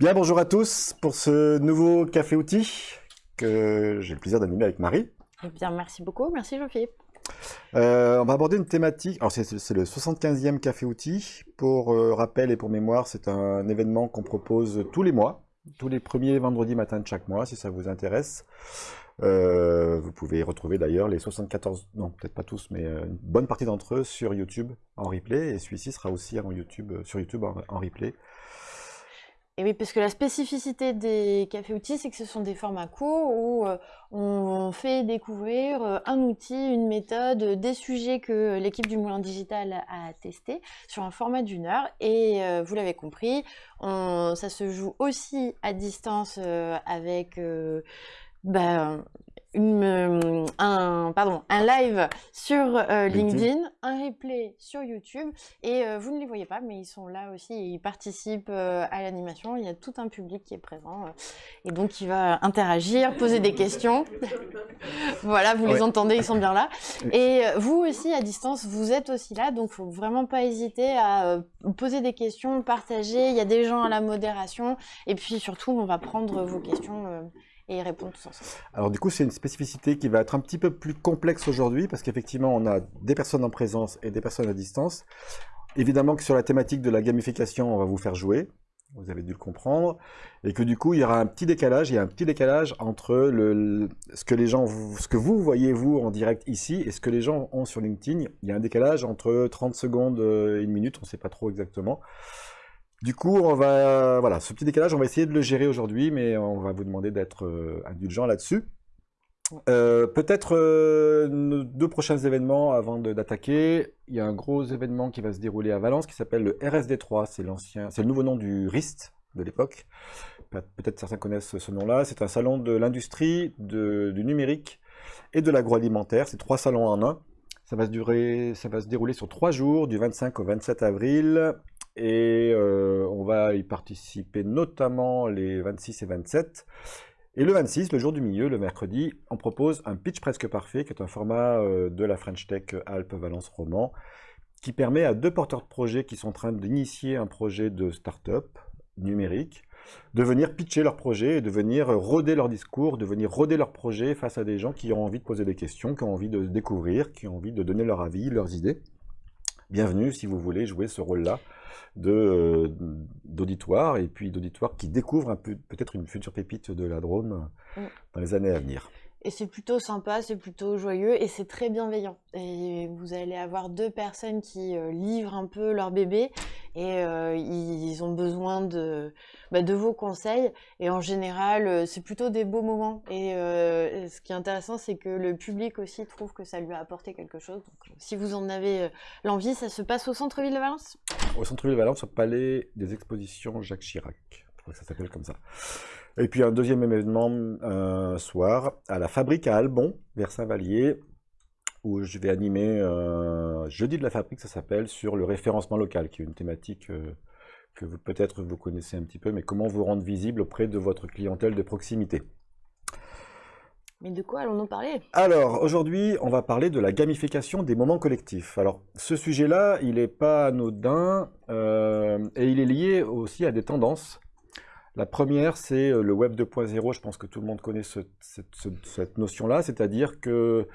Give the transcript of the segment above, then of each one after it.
Bien, bonjour à tous pour ce nouveau Café Outil que j'ai le plaisir d'animer avec Marie. Eh bien, merci beaucoup. Merci Jean-Philippe. Euh, on va aborder une thématique, alors c'est le 75e Café Outil. Pour euh, rappel et pour mémoire, c'est un événement qu'on propose tous les mois, tous les premiers vendredis matin de chaque mois, si ça vous intéresse. Euh, vous pouvez retrouver d'ailleurs les 74, non peut-être pas tous, mais une bonne partie d'entre eux sur YouTube en replay, et celui-ci sera aussi en YouTube, sur YouTube en replay. Et oui, parce que la spécificité des cafés outils, c'est que ce sont des formats courts où euh, on fait découvrir euh, un outil, une méthode, des sujets que l'équipe du Moulin Digital a testé sur un format d'une heure. Et euh, vous l'avez compris, ça se joue aussi à distance avec ben, une, un, pardon, un live sur euh, LinkedIn, un replay sur YouTube, et euh, vous ne les voyez pas, mais ils sont là aussi, et ils participent euh, à l'animation, il y a tout un public qui est présent, et donc il va interagir, poser des questions, voilà, vous les entendez, ils sont bien là, et vous aussi, à distance, vous êtes aussi là, donc faut vraiment pas hésiter à poser des questions, partager, il y a des gens à la modération, et puis surtout, on va prendre vos questions et répondre tous ensemble. Alors du coup, c'est une spécificité qui va être un petit peu plus complexe aujourd'hui parce qu'effectivement, on a des personnes en présence et des personnes à distance. Évidemment que sur la thématique de la gamification, on va vous faire jouer, vous avez dû le comprendre, et que du coup, il y aura un petit décalage, il y a un petit décalage entre ce que les gens, ce que vous voyez vous en direct ici et ce que les gens ont sur LinkedIn. Il y a un décalage entre 30 secondes et une minute, on ne sait pas trop exactement. Du coup, on va, voilà, ce petit décalage, on va essayer de le gérer aujourd'hui, mais on va vous demander d'être euh, indulgent là-dessus. Euh, peut-être euh, nos deux prochains événements avant d'attaquer. Il y a un gros événement qui va se dérouler à Valence qui s'appelle le RSD3. C'est l'ancien, c'est le nouveau nom du RIST de l'époque. Peut-être certains connaissent ce nom-là. C'est un salon de l'industrie, du numérique et de l'agroalimentaire. C'est trois salons en un. Ça va, se durer, ça va se dérouler sur trois jours, du 25 au 27 avril et euh, on va y participer notamment les 26 et 27. Et le 26, le jour du milieu, le mercredi, on propose un pitch presque parfait, qui est un format euh, de la French Tech Alpes Valence Roman, qui permet à deux porteurs de projets qui sont en train d'initier un projet de start-up numérique, de venir pitcher leur projet et de venir roder leur discours, de venir roder leur projet face à des gens qui ont envie de poser des questions, qui ont envie de découvrir, qui ont envie de donner leur avis, leurs idées. Bienvenue si vous voulez jouer ce rôle-là euh, d'auditoire, et puis d'auditoire qui découvre peut-être une future pépite de la Drôme mm. dans les années à venir. Et c'est plutôt sympa, c'est plutôt joyeux et c'est très bienveillant. Et vous allez avoir deux personnes qui euh, livrent un peu leur bébé et euh, ils ont besoin de, bah, de vos conseils. Et en général, euh, c'est plutôt des beaux moments. Et ce qui est intéressant, c'est que le public aussi trouve que ça lui a apporté quelque chose. Donc, si vous en avez l'envie, ça se passe au centre-ville de Valence? Au centre-ville de Valence, au palais des expositions Jacques Chirac. Je crois que ça s'appelle comme ça. Et puis un deuxième événement un soir à la fabrique à Albon, vers Saint-Vallier, où je vais animer un jeudi de la fabrique, ça s'appelle, sur le référencement local, qui est une thématique euh, que peut-être vous connaissez un petit peu, mais comment vous rendre visible auprès de votre clientèle de proximité. Mais de quoi allons-nous parler? Alors, aujourd'hui, on va parler de la gamification des moments collectifs. Alors, ce sujet-là, il n'est pas anodin, euh, et il est lié aussi à des tendances la première, c'est euh, le Web 2.0. Je pense que tout le monde connaît cette, notion-là, c'est-à-dire que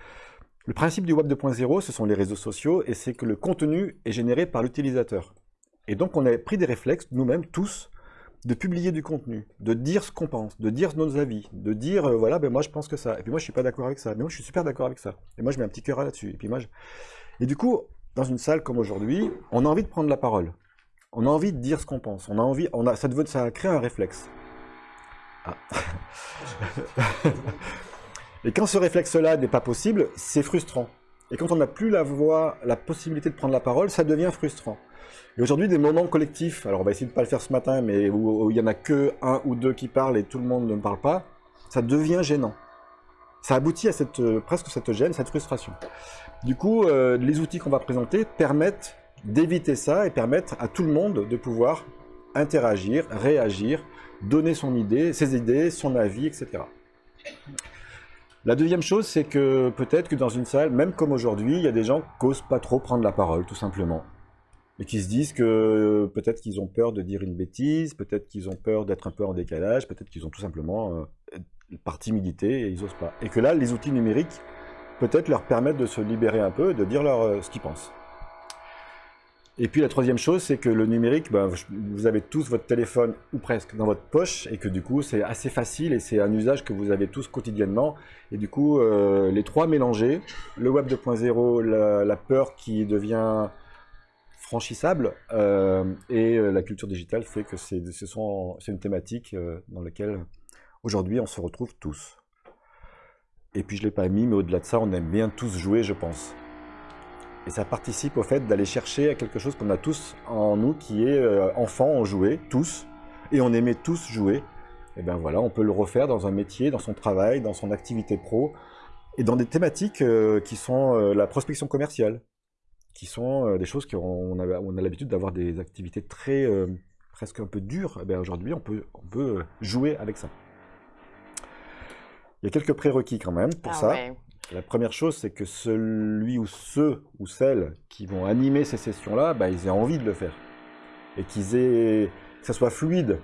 le principe du Web 2.0, ce sont les réseaux sociaux, et c'est que le contenu est généré par l'utilisateur. Et donc, on a pris des réflexes, nous-mêmes, tous, de publier du contenu, de dire ce qu'on pense, de dire nos avis, de dire, euh, voilà, ben moi je pense que ça, et puis moi je suis pas d'accord avec ça, mais moi je suis super d'accord avec ça, et moi je mets un petit cœur là-dessus, et puis moi Et du coup, dans une salle comme aujourd'hui, on a envie de prendre la parole. On a envie de dire ce qu'on pense. On a envie, on a, ça, devait, ça un réflexe. Ah. Et quand ce réflexe-là n'est pas possible, c'est frustrant. Et quand on n'a plus la voix, la possibilité de prendre la parole, ça devient frustrant. Et aujourd'hui, des moments collectifs, alors on va essayer de ne pas le faire ce matin, mais où, il n'y en a que un ou deux qui parlent et tout le monde ne parle pas, ça devient gênant. Ça aboutit à cette, euh, presque cette gêne, cette frustration. Du coup, euh, les outils qu'on va présenter permettent d'éviter ça et permettre à tout le monde de pouvoir interagir, réagir, donner son idée, ses idées, son avis, etc. La deuxième chose, c'est que peut-être que dans une salle, même comme aujourd'hui, il y a des gens qui n'osent pas trop prendre la parole, tout simplement. mais qui se disent que peut-être qu'ils ont peur de dire une bêtise, peut-être qu'ils ont peur d'être un peu en décalage, peut-être qu'ils ont tout simplement euh, par timidité et ils n'osent pas. Et que là, les outils numériques peut-être leur permettent de se libérer un peu, de dire leur, euh, ce qu'ils pensent. Et puis la troisième chose, c'est que le numérique, ben, vous avez tous votre téléphone ou presque dans votre poche et que du coup c'est assez facile et c'est un usage que vous avez tous quotidiennement. Et du coup, euh, les trois mélangés, le web 2.0, la, peur qui devient franchissable euh, et euh, la culture digitale fait que c'est une thématique dans laquelle aujourd'hui on se retrouve tous. Et puis je ne l'ai pas mis, mais au-delà de ça, on aime bien tous jouer, je pense. Et ça participe au fait d'aller chercher à quelque chose qu'on a tous en nous, qui est euh, enfant, on jouait, tous, et on aimait tous jouer. Et bien voilà, on peut le refaire dans un métier, dans son travail, dans son activité pro, et dans des thématiques euh, qui sont euh, la prospection commerciale, qui sont des choses qu'on a, on a l'habitude d'avoir des activités très, presque un peu dures. Et bien aujourd'hui, on peut, on peut jouer avec ça. Il y a quelques prérequis quand même pour ah ça. La première chose, c'est que celui ou ceux ou celles qui vont animer ces sessions-là, bah, ils aient envie de le faire. Et qu'ils aient, que ça soit fluide,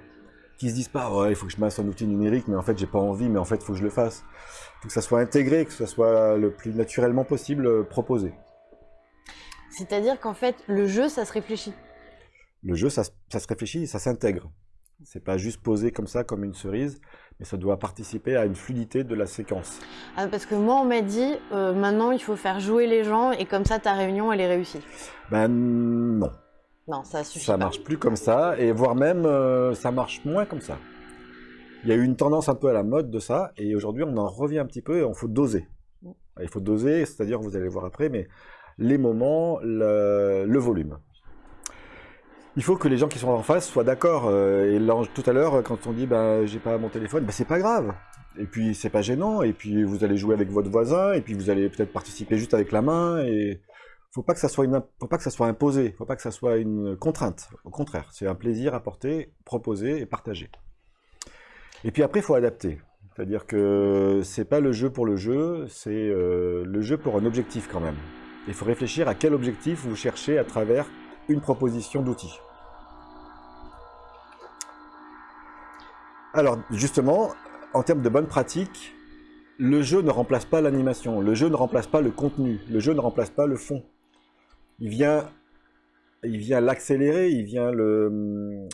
qu'ils se disent pas, ouais, il faut que je mette un outil numérique, mais en fait, j'ai pas envie, mais en fait, il faut que je le fasse. Il faut que ça soit intégré, que ça soit le plus naturellement possible euh, proposé. C'est-à-dire qu'en fait, le jeu, ça se réfléchit. Le jeu, ça, ça se réfléchit, ça s'intègre. C'est pas juste posé comme ça, comme une cerise, mais ça doit participer à une fluidité de la séquence. Ah, parce que moi, on m'a dit, euh, maintenant, il faut faire jouer les gens, et comme ça, ta réunion, elle est réussie. Ben non. Non, ça suffit Ça marche plus comme ça, et voire même, euh, ça marche moins comme ça. Il y a eu une tendance un peu à la mode de ça, et aujourd'hui, on en revient un petit peu, et il faut doser. Mm. Il faut doser, c'est-à-dire, vous allez voir après, mais les moments, le volume il faut que les gens qui sont en face soient d'accord. Euh, et tout à l'heure, quand on dit bah, j'ai pas mon téléphone, bah, c'est pas grave. Et puis c'est pas gênant. Et puis vous allez jouer avec votre voisin. Et puis vous allez peut-être participer juste avec la main. Et faut pas que ça soit faut pas que ça soit imposé. Faut pas que ça soit une contrainte. Au contraire, c'est un plaisir apporté, proposé et partagé. Et puis après, il faut adapter. C'est-à-dire que c'est pas le jeu pour le jeu, c'est euh, le jeu pour un objectif quand même. Il faut réfléchir à quel objectif vous cherchez à travers une proposition d'outils. Alors justement, en termes de bonne pratique, le jeu ne remplace pas l'animation, le jeu ne remplace pas le contenu, le jeu ne remplace pas le fond. Il vient, il vient l'accélérer, il vient le,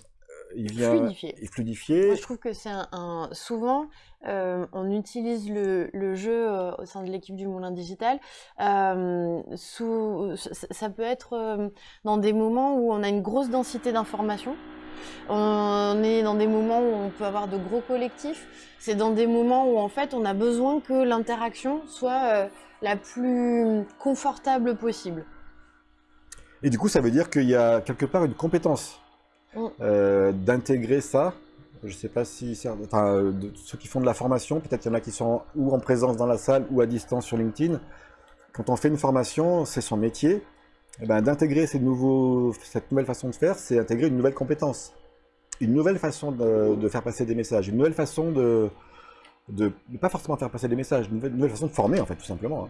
il vient fluidifier. je trouve que c'est un, souvent euh, on utilise le, jeu euh, au sein de l'équipe du Moulin Digital. Euh, sous, ça peut être dans des moments où on a une grosse densité d'informations. On est dans des moments où on peut avoir de gros collectifs. C'est dans des moments où en fait on a besoin que l'interaction soit la plus confortable possible. Et du coup, ça veut dire qu'il y a quelque part une compétence euh, d'intégrer ça. Je sais pas si enfin, de, ceux qui font de la formation, peut-être il y en a qui sont ou en présence dans la salle ou à distance sur LinkedIn. Quand on fait une formation, c'est son métier. Eh ben, d'intégrer cette nouvelle façon de faire, c'est intégrer une nouvelle compétence, une nouvelle façon de, faire passer des messages, une nouvelle façon de, de, pas forcément faire passer des messages, une nouvelle, façon de former en fait, tout simplement. Hein.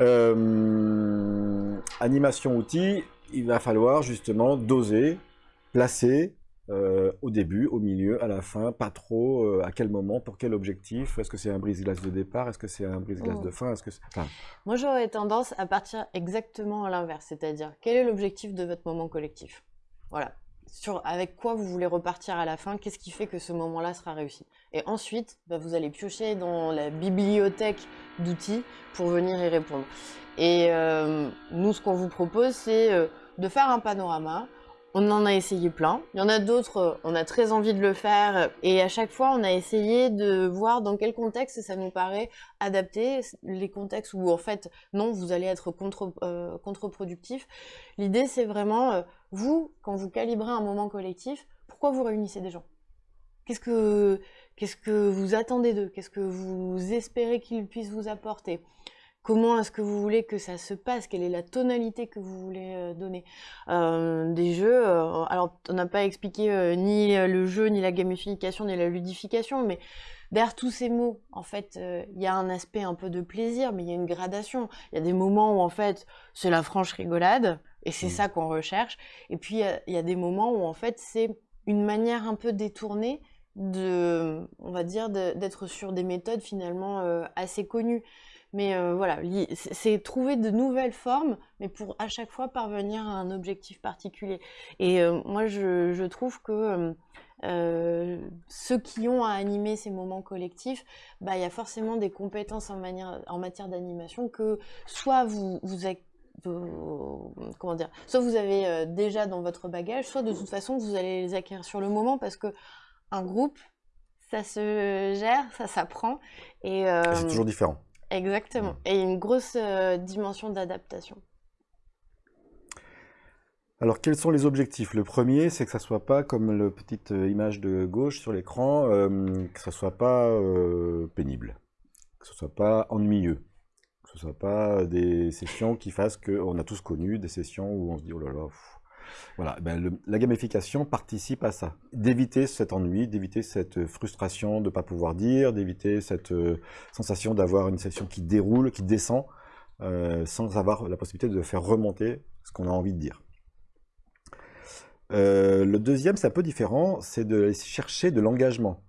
Euh, animation outil, il va falloir justement doser, placer euh, au début, au milieu, à la fin, pas trop, euh, à quel moment, pour quel objectif, est-ce que c'est un brise-glace de départ, est-ce que c'est un brise-glace de oh. fin, est-ce que Moi j'aurais tendance à partir exactement à l'inverse, c'est-à-dire quel est l'objectif de votre moment collectif? Voilà, sur avec quoi vous voulez repartir à la fin, qu'est-ce qui fait que ce moment-là sera réussi? Et ensuite, bah, vous allez piocher dans la bibliothèque d'outils pour venir y répondre. Et euh, nous, ce qu'on vous propose, c'est euh, de faire un panorama. On en a essayé plein. Il y en a d'autres, euh, on a très envie de le faire. Et à chaque fois, on a essayé de voir dans quel contexte ça nous paraît adapté. Les contextes où, en fait, non, vous allez être contre, contre-productif. L'idée, c'est vraiment, vous, quand vous calibrez un moment collectif, pourquoi vous réunissez des gens? Qu'est-ce que, qu'est-ce que vous attendez d'eux? Qu'est-ce que vous espérez qu'ils puissent vous apporter? Comment est-ce que vous voulez que ça se passe? Quelle est la tonalité que vous voulez euh, donner? Euh, Des jeux, euh, alors on n'a pas expliqué ni le jeu, ni la gamification, ni la ludification, mais derrière tous ces mots, en fait, il y a un aspect un peu de plaisir, mais il y a une gradation. Il y a des moments où en fait c'est la franche rigolade, Et c'est Mmh. ça qu'on recherche. Et puis, il y a- il y, a des moments où, en fait, c'est une manière un peu détournée de, on va dire, d'être sur des méthodes finalement euh, assez connues. Mais euh, voilà, c'est trouver de nouvelles formes, mais pour à chaque fois parvenir à un objectif particulier. Et euh, moi, je, trouve que euh, ceux qui ont à animer ces moments collectifs, bah, il y a forcément des compétences en, matière d'animation que soit vous, vous, vous- comment dire, soit vous avez déjà dans votre bagage, soit de toute façon vous allez les acquérir sur le moment parce que un groupe, ça se gère, ça s'apprend c'est toujours différent. Exactement. Et une grosse euh, dimension d'adaptation. Alors, quels sont les objectifs? Le premier, c'est que ça soit pas comme la petite euh, image de gauche sur l'écran, euh, que ça soit pas euh, pénible, que ce soit pas ennuyeux, que ce soit pas des sessions qui fassent que on a tous connu des sessions où on se dit oh là là. pff. Voilà, ben la gamification participe à ça, d'éviter cet ennui, d'éviter cette frustration de ne pas pouvoir dire, d'éviter cette euh, sensation d'avoir une session qui déroule, qui descend, euh, sans avoir la possibilité de faire remonter ce qu'on a envie de dire. Euh, le deuxième, c'est un peu différent, c'est de chercher de l'engagement.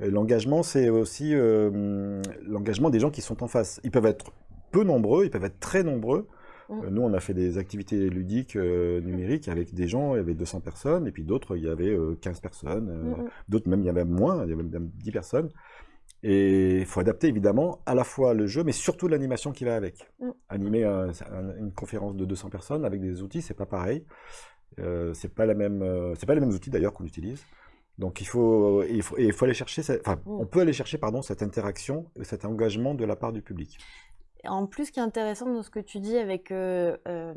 Euh, L'engagement, c'est aussi euh, l'engagement des gens qui sont en face. Ils peuvent être peu nombreux, ils peuvent être très nombreux. Mm. Euh, nous, on a fait des activités ludiques euh, numériques avec des gens, il y avait 200 personnes, et puis d'autres, il y avait euh, 15 personnes, euh, Mm, mm. d'autres même, il y avait moins, il y avait même 10 personnes. Et il faut adapter évidemment à la fois le jeu, mais surtout l'animation qui va avec. Animer un- un- une conférence de 200 personnes avec des outils, c'est pas pareil. Euh, c'est pas la même, euh, c'est pas les mêmes outils d'ailleurs qu'on utilise. Donc il faut, il faut, et il faut aller chercher, cette- enfin, on peut aller chercher pardon cette interaction, cet engagement de la part du public. En plus, ce qui est intéressant dans ce que tu dis avec euh, euh,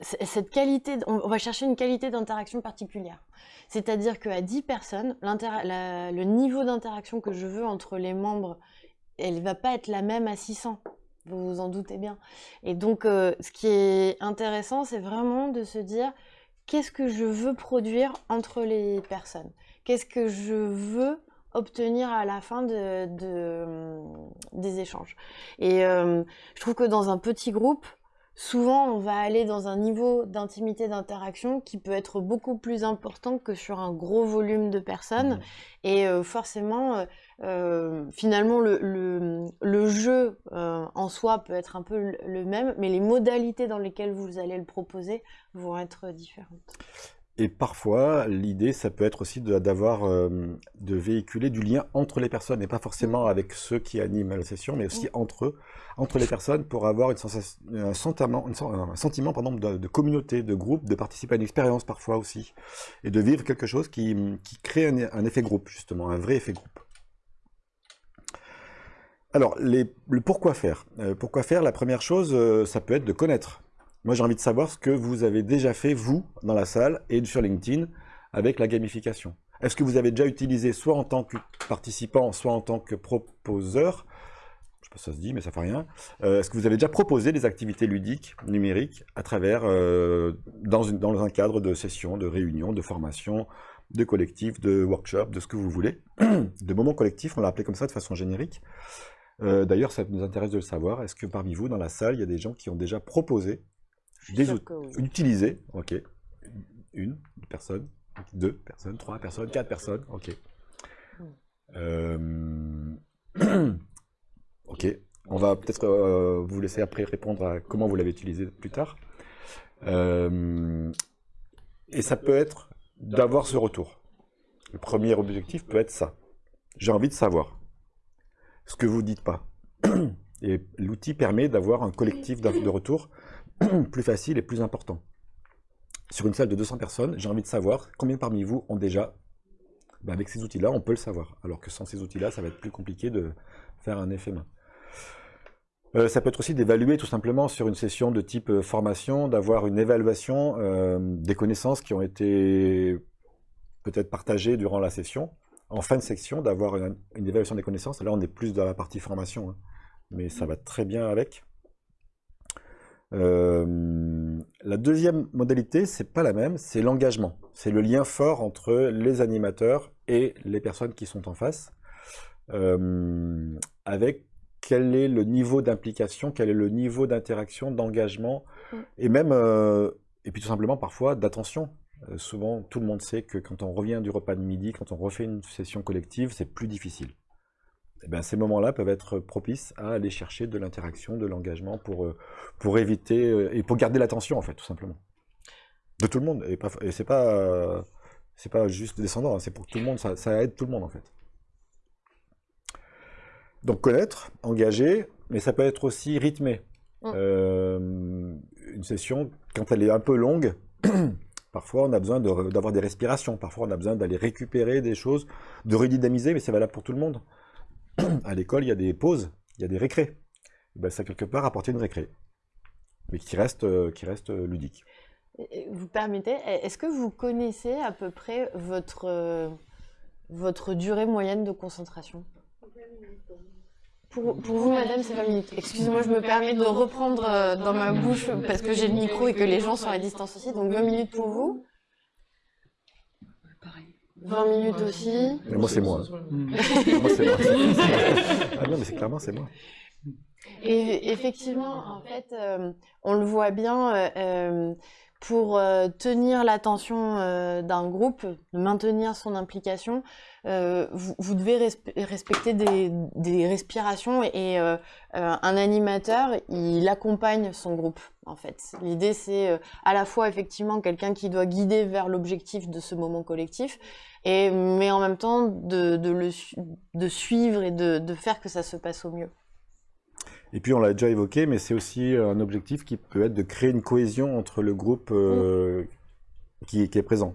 c- cette qualité, on va chercher une qualité d'interaction particulière. C'est-à-dire qu'à 10 personnes, le niveau d'interaction que je veux entre les membres, elle va pas être la même à 600. Vous vous en doutez bien. Et donc, euh, ce qui est intéressant, c'est vraiment de se dire qu'est-ce que je veux produire entre les personnes? Qu'est-ce que je veux obtenir à la fin de, de, hum, des échanges Et euh, je trouve que dans un petit groupe, souvent on va aller dans un niveau d'intimité d'interaction qui peut être beaucoup plus important que sur un gros volume de personnes. Mhm. Et euh, forcément, euh, euh, finalement, le, le, le jeu euh, en soi peut être un peu le même, mais les modalités dans lesquelles vous allez le proposer vont être différentes. Et parfois, l'idée, ça peut être aussi de- d'avoir, euh, de véhiculer du lien entre les personnes, et pas forcément avec ceux qui animent la session, mais aussi entre eux, entre les personnes, pour avoir une sensation, un sentiment, une un sentiment pardon, de, de communauté, de groupe, de participer à une expérience parfois aussi, et de vivre quelque chose qui, qui crée un, un effet groupe, justement, un vrai effet groupe. Alors, les- le pourquoi faire? Euh, pourquoi faire, la première chose, euh, ça peut être de connaître. Moi, j'ai envie de savoir ce que vous avez déjà fait, vous, dans la salle et sur LinkedIn, avec la gamification. Est-ce que vous avez déjà utilisé, soit en tant que participant, soit en tant que proposeur, je sais pas si ça se dit, mais ça fait rien, euh, est-ce que vous avez déjà proposé des activités ludiques, numériques, à travers, euh, dans, un cadre de sessions, de réunions, de formations, de collectifs, de workshops, de ce que vous voulez, de moments collectifs, on l'a appelé comme ça de façon générique. Euh, D'ailleurs, ça nous intéresse de le savoir. Est-ce que parmi vous, dans la salle, il y a des gens qui ont déjà proposé des outils, que oui. utilisé, ok, une personne, deux personnes, trois personnes, quatre personnes, ok. Euh, ok, on va peut-être euh, vous laisser après répondre à comment vous l'avez utilisé plus tard. Euh, et ça peut être d'avoir ce retour. Le premier objectif peut être ça. J'ai envie de savoir ce que vous dites pas. Et l'outil permet d'avoir un collectif de retour plus facile et plus important. Sur une salle de 200 personnes, j'ai envie de savoir combien parmi vous ont déjà, ben avec ces outils-là, on peut le savoir. Alors que sans ces outils-là, ça va être plus compliqué de faire un effet main. Euh, ça peut être aussi d'évaluer tout simplement sur une session de type euh, formation, d'avoir une évaluation euh, des connaissances qui ont été peut-être partagées durant la session. En fin de section, d'avoir une, évaluation des connaissances. Là, on est plus dans la partie formation, hein, mais ça va très bien avec. Euh, la deuxième modalité, c'est pas la même, c'est l'engagement. C'est le lien fort entre les animateurs et les personnes qui sont en face, euh, avec quel est le niveau d'implication, quel est le niveau d'interaction, d'engagement, Mm. et même, euh, et puis tout simplement parfois d'attention. Souvent, tout le monde sait que quand on revient du repas de midi, quand on refait une session collective, c'est plus difficile. Eh ben, ces moments-là peuvent être propices à aller chercher de l'interaction, de l'engagement pour, euh, pour éviter euh, et pour garder l'attention en fait, tout simplement. De tout le monde. Et, pas, et c'est pas, euh, c'est pas juste descendant, hein, c'est pour tout le monde, ça, ça aide tout le monde en fait. Donc connaître, engager, mais ça peut être aussi rythmé. Euh, une session, quand elle est un peu longue, parfois on a besoin de- d'avoir des respirations, parfois on a besoin d'aller récupérer des choses, de redynamiser, mais c'est valable pour tout le monde. à l'école, il y a des pauses, il y a des récrés. Ben, ça, quelque part, apporter une récré, mais qui reste, euh, qui reste euh, ludique. Vous permettez, est-ce que vous connaissez à peu près votre, euh, votre durée moyenne de concentration? Pour, pour vous, madame, c'est 20 minutes. Excusez-moi, je me permets de reprendre dans ma bouche parce que j'ai le micro et que les gens sont à distance aussi. Donc 20 minutes pour vous. 20 minutes aussi. Mais moi, c'est moi. Mm. Moi, c'est moi. ah non, mais c'est clairement, c'est moi. Et effectivement, en fait, euh, on le voit bien, euh, euh, pour euh, tenir l'attention euh, d'un groupe, maintenir son implication, euh, vous, vous devez respe- respecter des, des respirations et euh, euh, un animateur, il accompagne son groupe, en fait. L'idée, c'est à la fois effectivement quelqu'un qui doit guider vers l'objectif de ce moment collectif, et, mais en même temps de, de le de suivre et de, de faire que ça se passe au mieux. Et puis on l'a déjà évoqué, mais c'est aussi un objectif qui peut être de créer une cohésion entre le groupe euh, qui, qui est présent.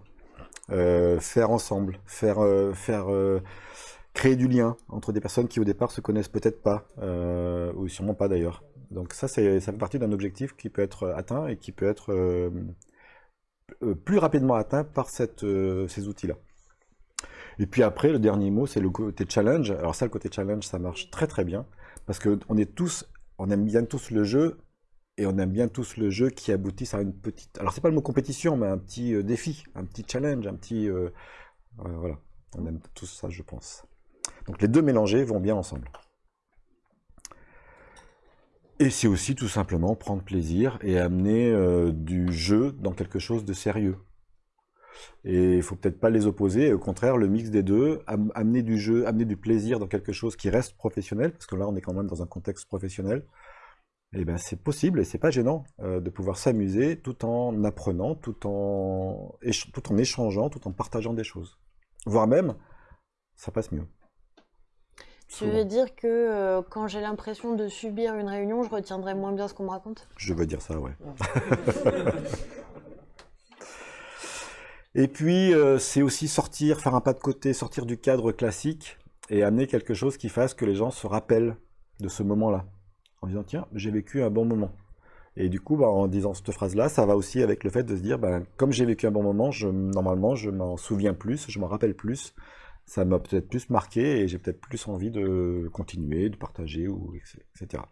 Euh, faire ensemble, faire, euh, faire euh, créer du lien entre des personnes qui au départ se connaissent peut-être pas, ou sûrement pas d'ailleurs. Donc ça, ça fait partie d'un objectif qui peut être atteint et qui peut être plus rapidement atteint par ces outils-là. Et puis après, le dernier mot, c'est le côté challenge. Alors ça, le côté challenge, ça marche très très bien. Parce qu'on aime bien tous le jeu, et on aime bien tous le jeu qui aboutisse à une petite... Alors c'est pas le mot compétition, mais un petit euh, défi, un petit challenge, un petit... euh, euh, voilà, on aime tous ça, je pense. Donc les deux mélangés vont bien ensemble. Et c'est aussi tout simplement prendre plaisir et amener du jeu dans quelque chose de sérieux. Et il faut peut-être pas les opposer, au contraire, le mix des deux, am- amener du jeu, amener du plaisir dans quelque chose qui reste professionnel, parce que là, on est quand même dans un contexte professionnel. Et ben, c'est possible et c'est pas gênant euh, de pouvoir s'amuser tout en apprenant, tout en, éch- tout en échangeant, tout en partageant des choses. Voire même, ça passe mieux. Tu Souvent. veux dire que euh, quand j'ai l'impression de subir une réunion, je retiendrai moins bien ce qu'on me raconte? Je veux dire ça, ouais. Et puis, euh, c'est aussi sortir, faire un pas de côté, sortir du cadre classique et amener quelque chose qui fasse que les gens se rappellent de ce moment-là. En disant, tiens, j'ai vécu un bon moment. Et du coup, bah, en disant cette phrase-là, ça va aussi avec le fait de se dire, ben, comme j'ai vécu un bon moment, normalement, je m'en souviens plus, je m'en rappelle plus. Ça m'a peut-être plus marqué et j'ai peut-être plus envie de continuer, de partager, ou, etc.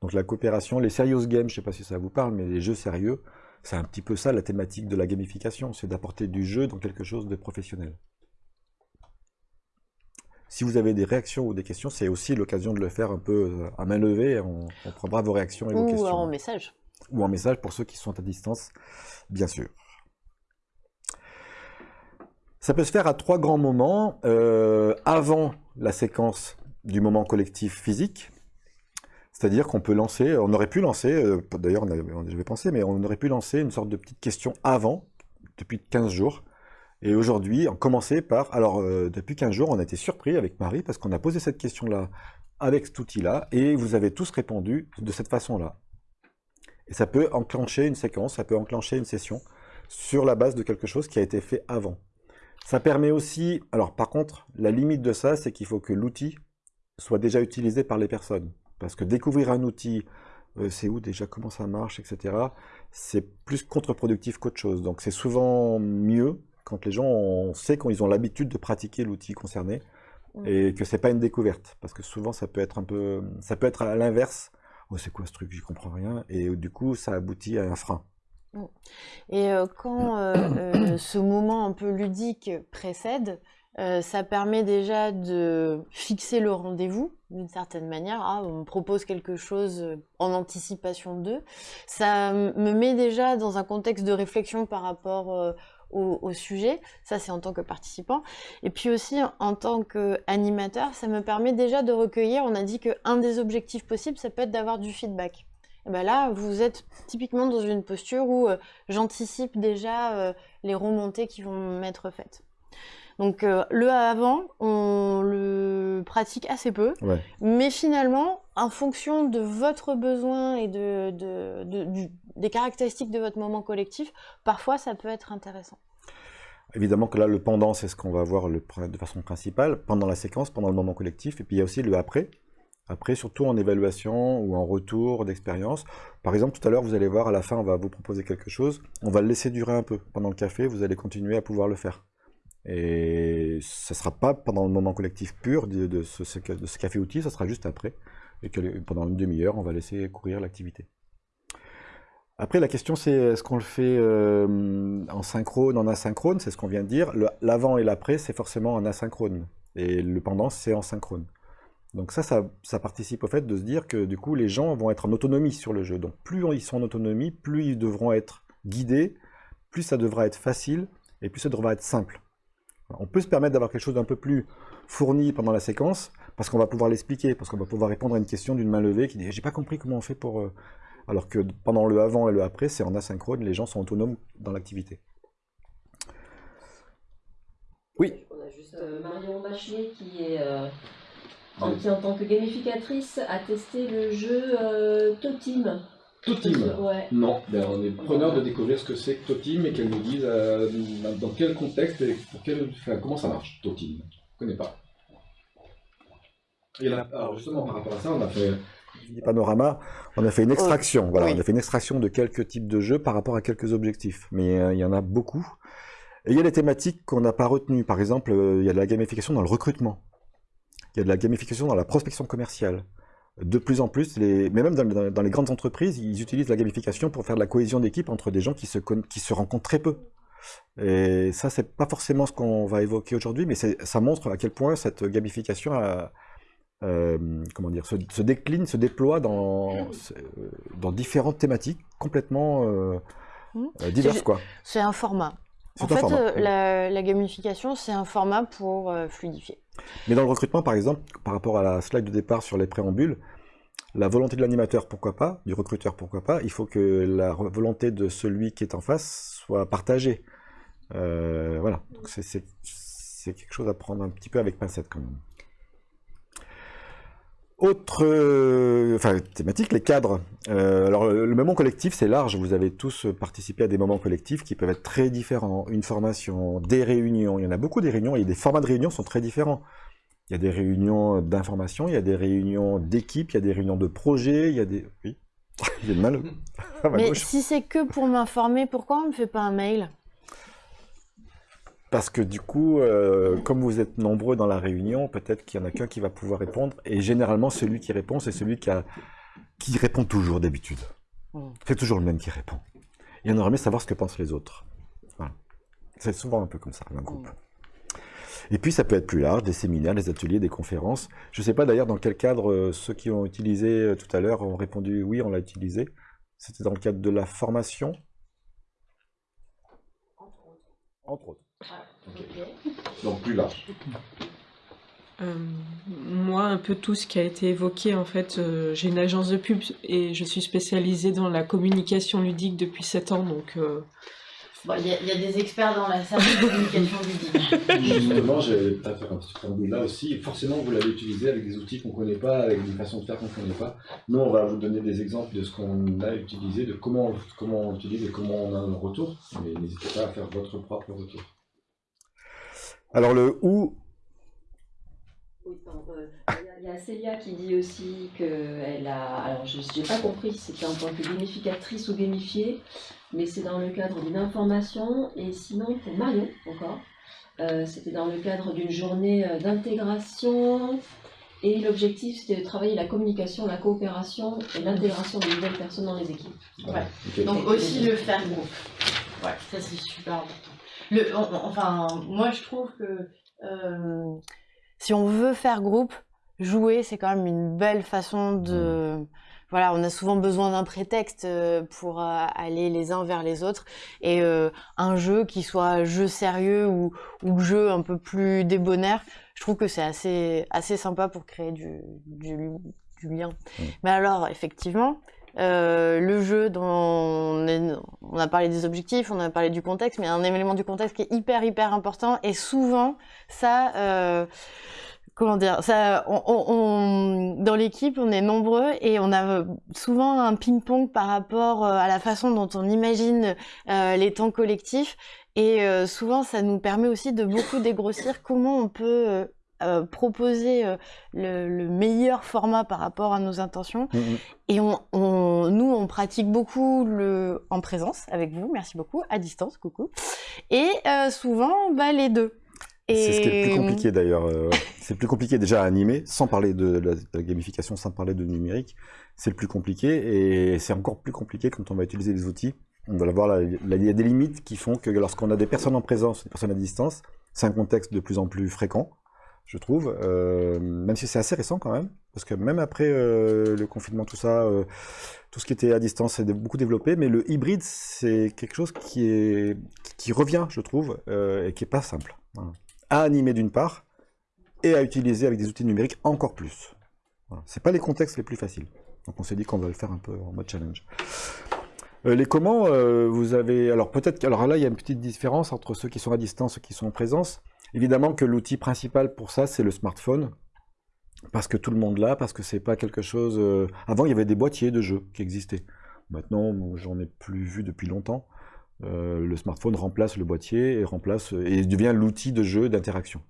Donc la coopération, les serious games, je ne sais pas si ça vous parle, mais les jeux sérieux, c'est un petit peu ça la thématique de la gamification, c'est d'apporter du jeu dans quelque chose de professionnel. Si vous avez des réactions ou des questions, c'est aussi l'occasion de le faire un peu euh, à main levée, on, on prendra vos réactions et vos Ou questions. en message. Ou en message pour ceux qui sont à distance, bien sûr. Ça peut se faire à trois grands moments. euh, avant la séquence du moment collectif physique, c'est-à-dire qu'on peut lancer, on aurait pu lancer, euh, d'ailleurs j'avais pensé, mais on aurait pu lancer une sorte de petite question avant, depuis 15 jours. Et aujourd'hui, on commençait par, alors euh, depuis 15 jours, on a été surpris avec Marie parce qu'on a posé cette question-là avec cet outil-là et vous avez tous répondu de cette façon-là. Et ça peut enclencher une séquence, ça peut enclencher une session sur la base de quelque chose qui a été fait avant. Ça permet aussi, alors par contre, la limite de ça, c'est qu'il faut que l'outil soit déjà utilisé par les personnes. Parce que découvrir un outil, euh, c'est où déjà, comment ça marche, etc., c'est plus contre-productif qu'autre chose. Donc c'est souvent mieux quand les gens, on sait qu'ils ont l'habitude de pratiquer l'outil concerné et que c'est pas une découverte. Parce que souvent, ça peut être un peu, ça peut être à l'inverse. Oh, c'est quoi ce truc, j'y comprends rien. Et euh, du coup, ça aboutit à un frein. Et euh, quand euh, euh, ce moment un peu ludique précède, ça permet déjà de fixer le rendez-vous d'une certaine manière. Ah, on me propose quelque chose en anticipation d'eux. Ça me met déjà dans un contexte de réflexion par rapport euh, au, sujet. Ça, c'est en tant que participant. Et puis aussi, en tant qu'animateur, ça me permet déjà de recueillir. On a dit qu'un des objectifs possibles, ça peut être d'avoir du feedback. Ben là, vous êtes typiquement dans une posture où j'anticipe déjà les remontées qui vont m'être faites. Donc euh, le avant, on le pratique assez peu, mais finalement, en fonction de votre besoin et de, des caractéristiques de votre moment collectif, parfois ça peut être intéressant. Évidemment que là, le pendant, c'est ce qu'on va voir le, de façon principale, pendant la séquence, pendant le moment collectif, et puis il y a aussi le après, après, surtout en évaluation ou en retour d'expérience. Par exemple, tout à l'heure, vous allez voir, à la fin, on va vous proposer quelque chose. On va le laisser durer un peu. Pendant le café, vous allez continuer à pouvoir le faire. Et ça ne sera pas pendant le moment collectif pur de, ce, café-outil, ça sera juste après. Et que pendant une demi-heure, on va laisser courir l'activité. Après, la question, c'est est-ce qu'on le fait euh, en synchrone, en asynchrone? C'est ce qu'on vient de dire. L'avant et l'après, c'est forcément en asynchrone. Et le pendant, c'est en synchrone. Donc ça, ça, ça, participe au fait de se dire que du coup, les gens vont être en autonomie sur le jeu. Donc plus ils sont en autonomie, plus ils devront être guidés, plus ça devra être facile, et plus ça devra être simple. On peut se permettre d'avoir quelque chose d'un peu plus fourni pendant la séquence, parce qu'on va pouvoir l'expliquer, parce qu'on va pouvoir répondre à une question d'une main levée qui dit « j'ai pas compris comment on fait pour... Euh, Alors que pendant le avant et le après, c'est en asynchrone, les gens sont autonomes dans l'activité. Oui. On a juste euh, Marion Machier qui est... Euh, en, qui, en tant que gamificatrice, a testé le jeu Totim. Totim Non, ben, on est preneur de découvrir ce que c'est que Totim et qu'elle nous dise euh, dans quel contexte et pour quel, comment ça marche, Totim? Je ne connais pas. Et là, alors justement, par rapport à ça, on a fait... Panorama, on a fait une extraction. Voilà, on a fait une extraction de quelques types de jeux par rapport à quelques objectifs. Mais euh, il y en a beaucoup. Et il y a des thématiques qu'on n'a pas retenues. Par exemple, euh, il y a de la gamification dans le recrutement. Il y a de la gamification dans la prospection commerciale de plus en plus, les, mais même dans, les grandes entreprises, ils utilisent la gamification pour faire de la cohésion d'équipe entre des gens qui se, qui se rencontrent très peu. Et ça, c'est pas forcément ce qu'on va évoquer aujourd'hui, mais ça montre à quel point cette gamification euh, comment dire, se, décline, se déploie dans, dans différentes thématiques complètement euh, mmh. euh, diverses. C'est un format. En fait, la, la, gamification, c'est un format pour fluidifier. Mais dans le recrutement, par exemple, par rapport à la slide de départ sur les préambules, la volonté de l'animateur, pourquoi pas, du recruteur, pourquoi pas, il faut que la volonté de celui qui est en face soit partagée. Euh, voilà, donc c'est quelque chose à prendre un petit peu avec pincette quand même. Autre euh, enfin, thématique, les cadres. Euh, alors, le, moment collectif, c'est large. Vous avez tous participé à des moments collectifs qui peuvent être très différents. Une formation, des réunions. Il y en a beaucoup des réunions et des formats de réunions sont très différents. Il y a des réunions d'information, il y a des réunions d'équipe, il y a des réunions de projet, il y a des... Oui, il y a de mal. Mais si c'est que pour m'informer, pourquoi on ne me fait pas un mail? Parce que du coup, euh, comme vous êtes nombreux dans la réunion, peut-être qu'il y en a qu'un qui va pouvoir répondre. Et généralement, celui qui répond, c'est celui qui, a, qui répond toujours d'habitude. Hmm. C'est toujours le même qui répond. Et on aurait aimé savoir ce que pensent les autres. C'est souvent un peu comme ça, un groupe. Hmm. Et puis, ça peut être plus large, des séminaires, des ateliers, des conférences. Je ne sais pas d'ailleurs dans quel cadre euh, ceux qui ont utilisé euh, tout à l'heure ont répondu oui, on l'a utilisé. C'était dans le cadre de la formation? Entre autres. Entre autres. Donc plus large. Euh, moi, un peu tout ce qui a été évoqué, en fait, euh, j'ai une agence de pub et je suis spécialisée dans la communication ludique depuis 7 ans, donc... Euh, il y, a des experts dans la salle de communication ludique. Justement, j'allais peut-être faire un petit là aussi. Forcément, vous l'avez utilisé avec des outils qu'on ne connaît pas, avec des façons de faire qu'on ne connaît pas. Nous, on va vous donner des exemples de ce qu'on a utilisé, de comment, comment on utilise et comment on a un retour. Mais n'hésitez pas à faire votre propre retour. Alors le ou... Oui, euh, il y a Célia qui dit aussi qu'elle a... Alors je n'ai pas compris si c'était en tant que gamificatrice ou gamifiée, mais c'est dans le cadre d'une information. Et sinon, pour Marion encore, euh, c'était dans le cadre d'une journée euh, d'intégration. Et l'objectif, c'était de travailler la communication, la coopération et l'intégration de nouvelles personnes dans les équipes. Ouais. Donc aussi le faire groupe. Ouais, ça c'est super important. Le, enfin, moi je trouve que euh, si on veut faire groupe, jouer, c'est quand même une belle façon de... Voilà, on a souvent besoin d'un prétexte euh, pour euh, aller les uns vers les autres. Et euh, un jeu qui soit jeu sérieux ou, ou jeu un peu plus débonnaire, je trouve que c'est assez, assez sympa pour créer du, du, du lien. Mm. Mais alors, effectivement, euh, le jeu dont on, est- on a parlé des objectifs, on a parlé du contexte, mais un élément du contexte qui est hyper hyper important. Et souvent ça, euh, comment dire, ça, on, on- dans l'équipe on est nombreux et on a souvent un ping-pong par rapport euh, à la façon dont on imagine euh, les temps collectifs. Et euh, souvent ça nous permet aussi de beaucoup dégrossir comment on peut euh, proposer euh, le, le meilleur format par rapport à nos intentions Mm, mm. et on, on- nous, on pratique beaucoup le en présence avec vous, merci beaucoup, à distance, coucou. Et euh, souvent, bah, les deux. C'est ce qui est le plus compliqué d'ailleurs. c'est le plus compliqué déjà à animer, sans parler de la, de la gamification, sans parler de numérique. C'est le plus compliqué et c'est encore plus compliqué quand on va utiliser les outils. On va voir, il y a des limites qui font que lorsqu'on a des personnes en présence, des personnes à distance, c'est un contexte de plus en plus fréquent, je trouve, euh, même si c'est assez récent quand même, parce que même après euh, le confinement, tout ça, euh, tout ce qui était à distance s'est beaucoup développé, mais le hybride, c'est quelque chose qui, est, qui revient, je trouve, et qui est pas simple. Voilà à animer d'une part, et à utiliser avec des outils numériques encore plus. Voilà. C'est pas les contextes les plus faciles. Donc on s'est dit qu'on va le faire un peu en mode challenge. Euh, les comment, euh, vous avez... Alors peut-être... Alors là, il y a une petite différence entre ceux qui sont à distance et ceux qui sont en présence. Évidemment que l'outil principal pour ça, c'est le smartphone. Parce que tout le monde l'a, parce que c'est pas quelque chose... euh, Avant, il y avait des boîtiers de jeux qui existaient. Maintenant, j'en ai plus vu depuis longtemps. Le smartphone remplace le boîtier et remplace et devient l'outil de jeu d'interaction.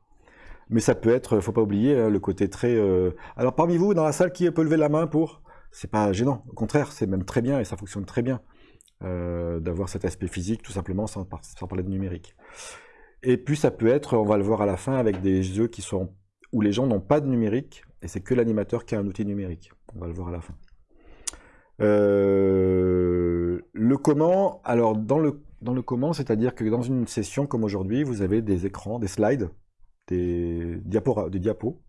Mais ça peut être, faut pas oublier hein, le côté très. Alors parmi vous dans la salle, qui peut lever la main pour? C'est pas gênant, au contraire, c'est même très bien et ça fonctionne très bien euh, d'avoir cet aspect physique, tout simplement sans, par- sans parler de numérique. Et puis ça peut être, on va le voir à la fin, avec des jeux qui sont où les gens n'ont pas de numérique et c'est que l'animateur qui a un outil numérique. On va le voir à la fin. Euh, le comment, alors dans le, dans le comment, c'est-à-dire que dans une session comme aujourd'hui, vous avez des écrans, des slides, des des diapos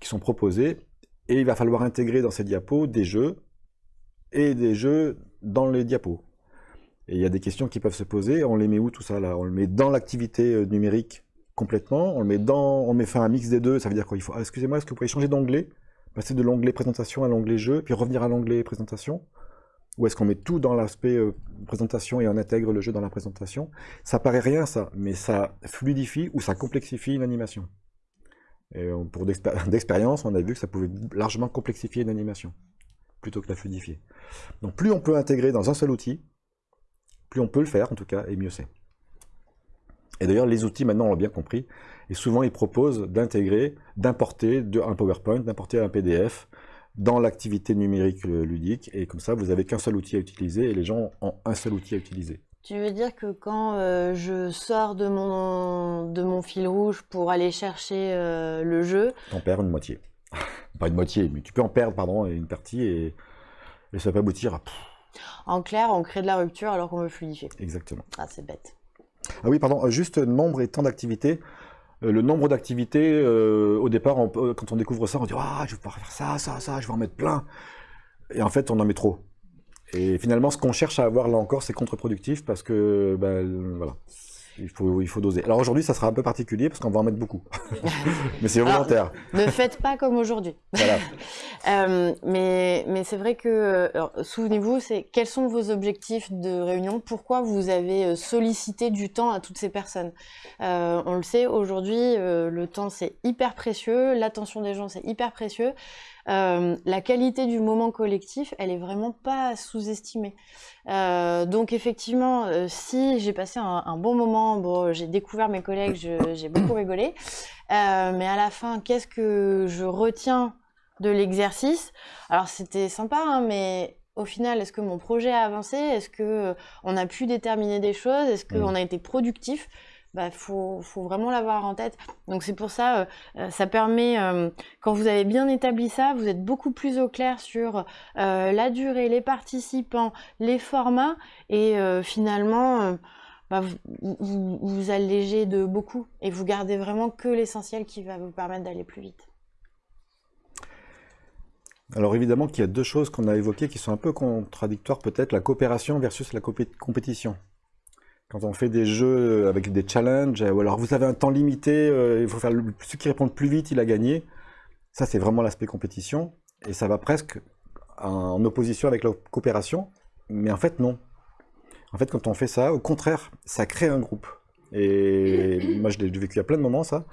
qui sont proposés, et il va falloir intégrer dans ces diapos des jeux et des jeux dans les diapos. Et il y a des questions qui peuvent se poser, on les met où tout ça là? On le met dans l'activité euh, numérique complètement, on le met dans, on met fait un mix des deux, ça veut dire quoi? Il faut, ah, excusez-moi, est-ce que vous pouvez changer d'onglet Passer de l'onglet présentation à l'onglet jeu, puis revenir à l'onglet présentation? Ou est-ce qu'on met tout dans l'aspect euh, présentation et on intègre le jeu dans la présentation? Ça paraît rien ça, mais ça fluidifie ou ça complexifie une animation. Et pour d'expé- d'expérience, on a vu que ça pouvait largement complexifier une animation, plutôt que la fluidifier. Donc plus on peut intégrer dans un seul outil, plus on peut le faire en tout cas, et mieux c'est. Et d'ailleurs, les outils maintenant on l'a bien compris, et souvent ils proposent d'intégrer, d'importer de- un PowerPoint, d'importer un PDF dans l'activité numérique euh, ludique, et comme ça vous avez qu'un seul outil à utiliser, et les gens ont un seul outil à utiliser. Tu veux dire que quand euh, je sors de mon, de mon fil rouge pour aller chercher euh, le jeu, T'en perds une moitié. Pas une moitié, mais tu peux en perdre, pardon, une partie, et, et ça peut aboutir à... en clair, on crée de la rupture alors qu'on veut fluidifier. exactement. Ah, c'est bête. Ah oui, pardon, euh, juste nombre et temps d'activité. Euh, Le nombre d'activités, euh, au départ, on quand on découvre ça, on dit Ah, je vais pouvoir faire ça, ça, ça, je vais en mettre plein. Et en fait, on en met trop. Et finalement, ce qu'on cherche à avoir là encore, c'est contre-productif parce que, ben, voilà, il faut, il faut doser. Alors aujourd'hui, ça sera un peu particulier parce qu'on va en mettre beaucoup. Mais c'est Alors, volontaire. Ne faites pas comme aujourd'hui. Voilà. Euh, mais mais c'est vrai que, souvenez-vous, c'est quels sont vos objectifs de réunion? Pourquoi vous avez euh, sollicité du temps à toutes ces personnes? Euh, On le sait, aujourd'hui, euh, le temps, c'est hyper précieux, l'attention des gens, c'est hyper précieux. Euh, la qualité du moment collectif, elle est vraiment pas sous-estimée. Euh, donc effectivement, euh, si j'ai passé un, un bon moment, bon, j'ai découvert mes collègues, j'ai beaucoup rigolé, mais à la fin, qu'est-ce que je retiens de l'exercice? Alors c'était sympa, hein, mais au final, est-ce que mon projet a avancé? Est-ce que on a pu déterminer des choses? Est-ce qu'on Mm. a été productif? Bah, faut, vraiment l'avoir en tête. Donc c'est pour ça, euh, euh, ça permet, euh, quand vous avez bien établi ça, vous êtes beaucoup plus au clair sur la durée, les participants, les formats, et finalement, bah, vous, vous allégez de beaucoup et vous gardez vraiment que l'essentiel qui va vous permettre d'aller plus vite. Alors évidemment qu'il y a deux choses qu'on a évoquées qui sont un peu contradictoires peut-être, la coopération versus la compétition. Quand on fait des jeux avec des challenges, ou alors vous avez un temps limité, euh, il faut faire le, celui qui répond le plus vite, il a gagné. Ça c'est vraiment l'aspect compétition, et ça va presque en opposition avec la coopération, mais en fait non. En fait quand on fait ça, au contraire, ça crée un groupe. Et moi je l'ai vécu à plein de moments ça.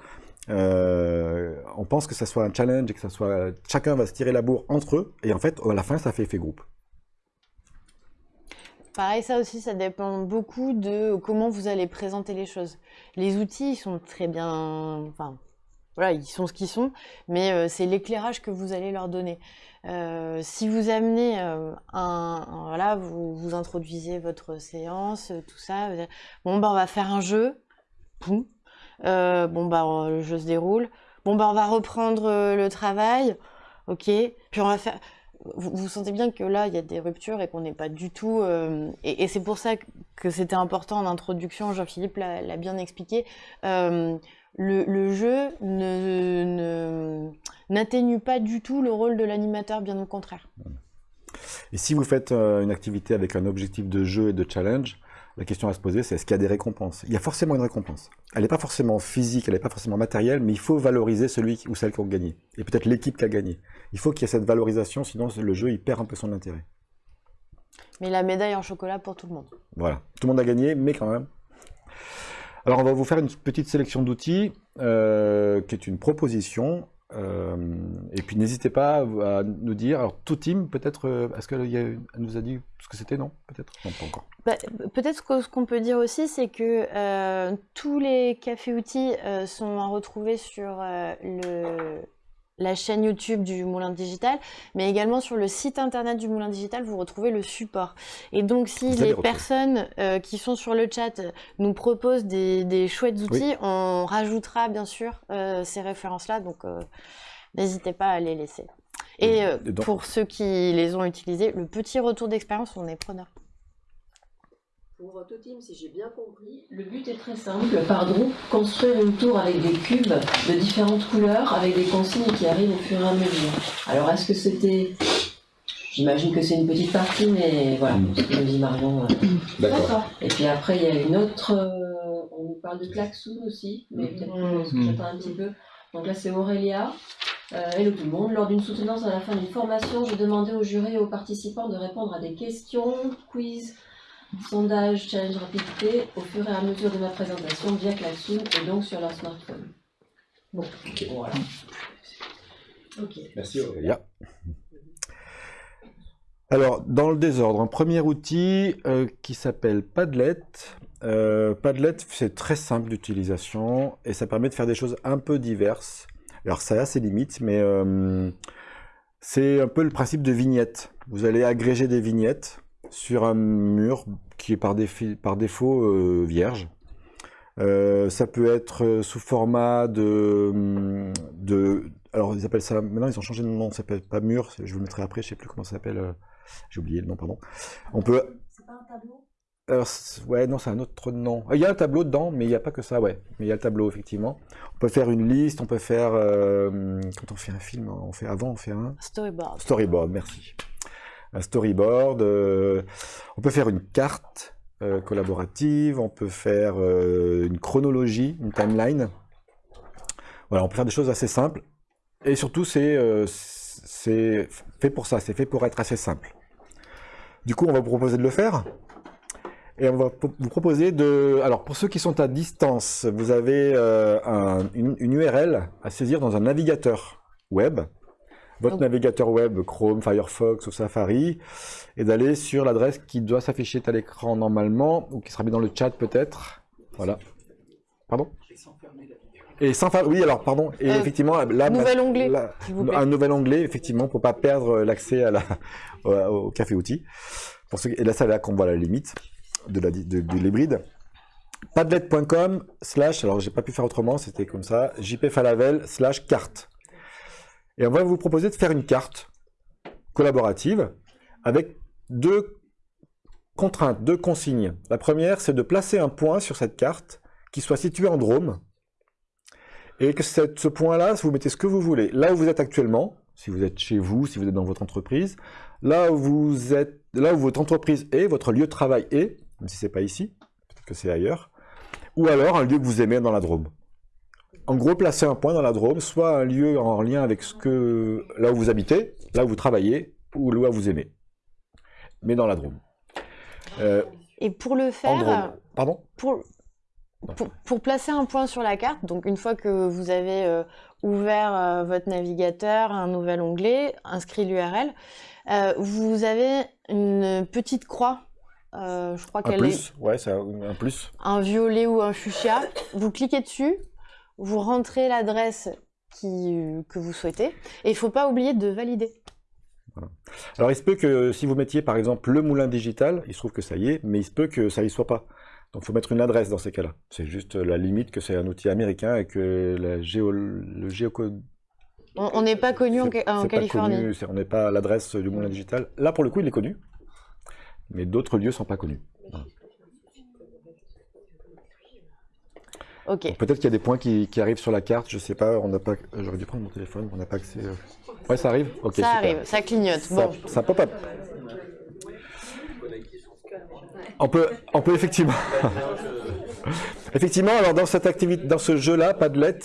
Euh, on pense que ça soit un challenge et que ça soit chacun va se tirer la bourre entre eux et en fait à la fin ça fait effet groupe. Pareil, ça aussi, ça dépend beaucoup de comment vous allez présenter les choses. Les outils, ils sont très bien, enfin, voilà, ils sont ce qu'ils sont, mais euh, c'est l'éclairage que vous allez leur donner. Euh, si vous amenez euh, un, voilà, vous, vous introduisez votre séance, tout ça, bon bah on va faire un jeu, Poum. Bon bah le jeu se déroule, bon bah on va reprendre le travail, ok, puis on va faire. Vous, sentez bien que là il y a des ruptures et qu'on n'est pas du tout. euh, et c'est pour ça que, c'était important en introduction, Jean-Philippe l'a bien expliqué. euh, le, jeu n'atténue pas du tout le rôle de l'animateur, bien au contraire. Et si vous faites euh, une activité avec un objectif de jeu et de challenge, la question à se poser, c'est est-ce qu'il y a des récompenses? Il y a forcément une récompense. Elle n'est pas forcément physique, elle n'est pas forcément matérielle, mais il faut valoriser celui ou celle qui a gagné. Et peut-être l'équipe qui a gagné. Il faut qu'il y ait cette valorisation, sinon le jeu il perd un peu son intérêt. Mais la médaille en chocolat pour tout le monde. Voilà, tout le monde a gagné, mais quand même. Alors on va vous faire une petite sélection d'outils, euh, qui est une proposition. Euh, et puis n'hésitez pas à nous dire, alors tout team peut-être, euh, est-ce qu'elle nous a dit ce que c'était, non Peut-être? Non, pas encore. Bah, Peut-être que ce qu'on peut dire aussi, c'est que euh, tous les cafés-outils euh, sont à retrouver sur euh, le, la chaîne YouTube du Moulin Digital, mais également sur le site internet du Moulin Digital, vous retrouvez le support. Et donc, si Vous les personnes euh, qui sont sur le chat nous proposent des, des chouettes outils, on rajoutera bien sûr euh, ces références-là, donc euh, n'hésitez pas à les laisser. Et euh, Et pour ceux qui les ont utilisés, le petit retour d'expérience, on est preneur. Pour Totim, si j'ai bien compris, le but est très simple. Par groupe, construire une tour avec des cubes de différentes couleurs, avec des consignes qui arrivent au fur et à mesure. Alors, est-ce que c'était... J'imagine que c'est une petite partie, mais voilà, ce que nous dit Marion. euh. D'accord. Et puis après, il y a une autre... euh, on nous parle de Klaxoon aussi, mais peut-être que Mhm. j'attends un petit peu. Donc là, c'est Aurélia. Euh, hello tout le monde. Lors d'une soutenance à la fin d'une formation, j'ai demandé aux jurés et aux participants de répondre à des questions, quiz, sondage, challenge rapidité au fur et à mesure de ma présentation via Klaxoon et donc sur leur smartphone. Bon, voilà. Ok. Merci. Aurélie. Aurélia. Alors, dans le désordre, un premier outil euh, qui s'appelle Padlet. Euh, Padlet, c'est très simple d'utilisation et ça permet de faire des choses un peu diverses. Alors, ça a ses limites, mais euh, c'est un peu le principe de vignette. Vous allez agréger des vignettes sur un mur qui est par, défi- par défaut euh, vierge. Euh, ça peut être euh, sous format de, de... Alors, ils appellent ça... Maintenant, ils ont changé de nom. Ça s'appelle pas mur. Je vous le mettrai après. Je sais plus comment ça s'appelle. J'ai oublié le nom, pardon. On peut... C'est pas un tableau? Alors, ouais, non, c'est un autre nom. Il y a un tableau dedans, mais il n'y a pas que ça, ouais. Mais il y a le tableau, effectivement. On peut faire une liste, on peut faire... euh, quand on fait un film, on fait avant, on fait un... Storyboard. Storyboard, merci. Un storyboard. euh, on peut faire une carte euh, collaborative, on peut faire euh, une chronologie, une timeline. Voilà, on peut faire des choses assez simples. Et surtout, c'est c'est fait pour ça, c'est fait pour être assez simple. Du coup, on va vous proposer de le faire. Et on va vous proposer de... Alors, pour ceux qui sont à distance, vous avez un- une, une URL à saisir dans un navigateur web. Votre Donc- navigateur web, Chrome, Firefox ou Safari, et d'aller sur l'adresse qui doit s'afficher à l'écran normalement, ou qui sera mis dans le chat peut-être. Voilà. Pardon? Et sans faire... Oui, alors, pardon. Et Euh, effectivement, là... nouvel onglet, là- vous plaît. un nouvel onglet, effectivement, pour pas perdre l'accès à la, au, au café outil. Pour ceux, qui- et là, c'est là qu'on voit la limite de la, de, de l'hybride. Padlet.com slash, alors j'ai pas pu faire autrement, c'était comme ça, jpfalavel slash carte. Et on va vous proposer de faire une carte collaborative avec deux contraintes, deux consignes. La première, c'est de placer un point sur cette carte qui soit situé en Drôme. Et que ce point-là, vous mettez ce que vous voulez. Là où vous êtes actuellement, si vous êtes chez vous, si vous êtes dans votre entreprise, là où vous êtes, là où votre entreprise est, votre lieu de travail est, même si c'est pas ici, peut-être que c'est ailleurs, ou alors un lieu que vous aimez dans la Drôme. En gros, placer un point dans la Drôme, soit un lieu en lien avec ce que, là où vous habitez, là où vous travaillez, ou là où vous aimez. Mais dans la Drôme. Euh, Et pour le faire. Pardon? pour, pour, pour placer un point sur la carte, donc une fois que vous avez euh, ouvert euh, votre navigateur, un nouvel onglet, inscrit l'URL, vous avez une petite croix. euh, je crois Un qu'elle est plus Ouais, c'est un un plus. un violet ou un fuchsia. Vous cliquez dessus, vous rentrez l'adresse euh, que vous souhaitez, et il faut pas oublier de valider. Alors, il se peut que si vous mettiez par exemple le moulin digital, il se trouve que ça y est, mais il se peut que ça y soit pas. Donc, il faut mettre une adresse dans ces cas-là. C'est juste la limite que c'est un outil américain et que la géo, le géocode. On n'est pas connu en, Californie. connu, on n'est pas à l'adresse du moulin digital. Là, pour le coup, il est connu, mais d'autres lieux sont pas connus. Ok. Peut-être qu'il y a des points qui, qui arrivent sur la carte, je sais pas. On n'a pas. J'aurais dû prendre mon téléphone, on n'a pas accès. euh. Ouais, ça arrive. Ok. ça super. arrive, ça clignote. Ça, Bon, ça pop up. On peut, on peut effectivement. effectivement, alors dans cette activité, dans ce jeu-là, Padlet,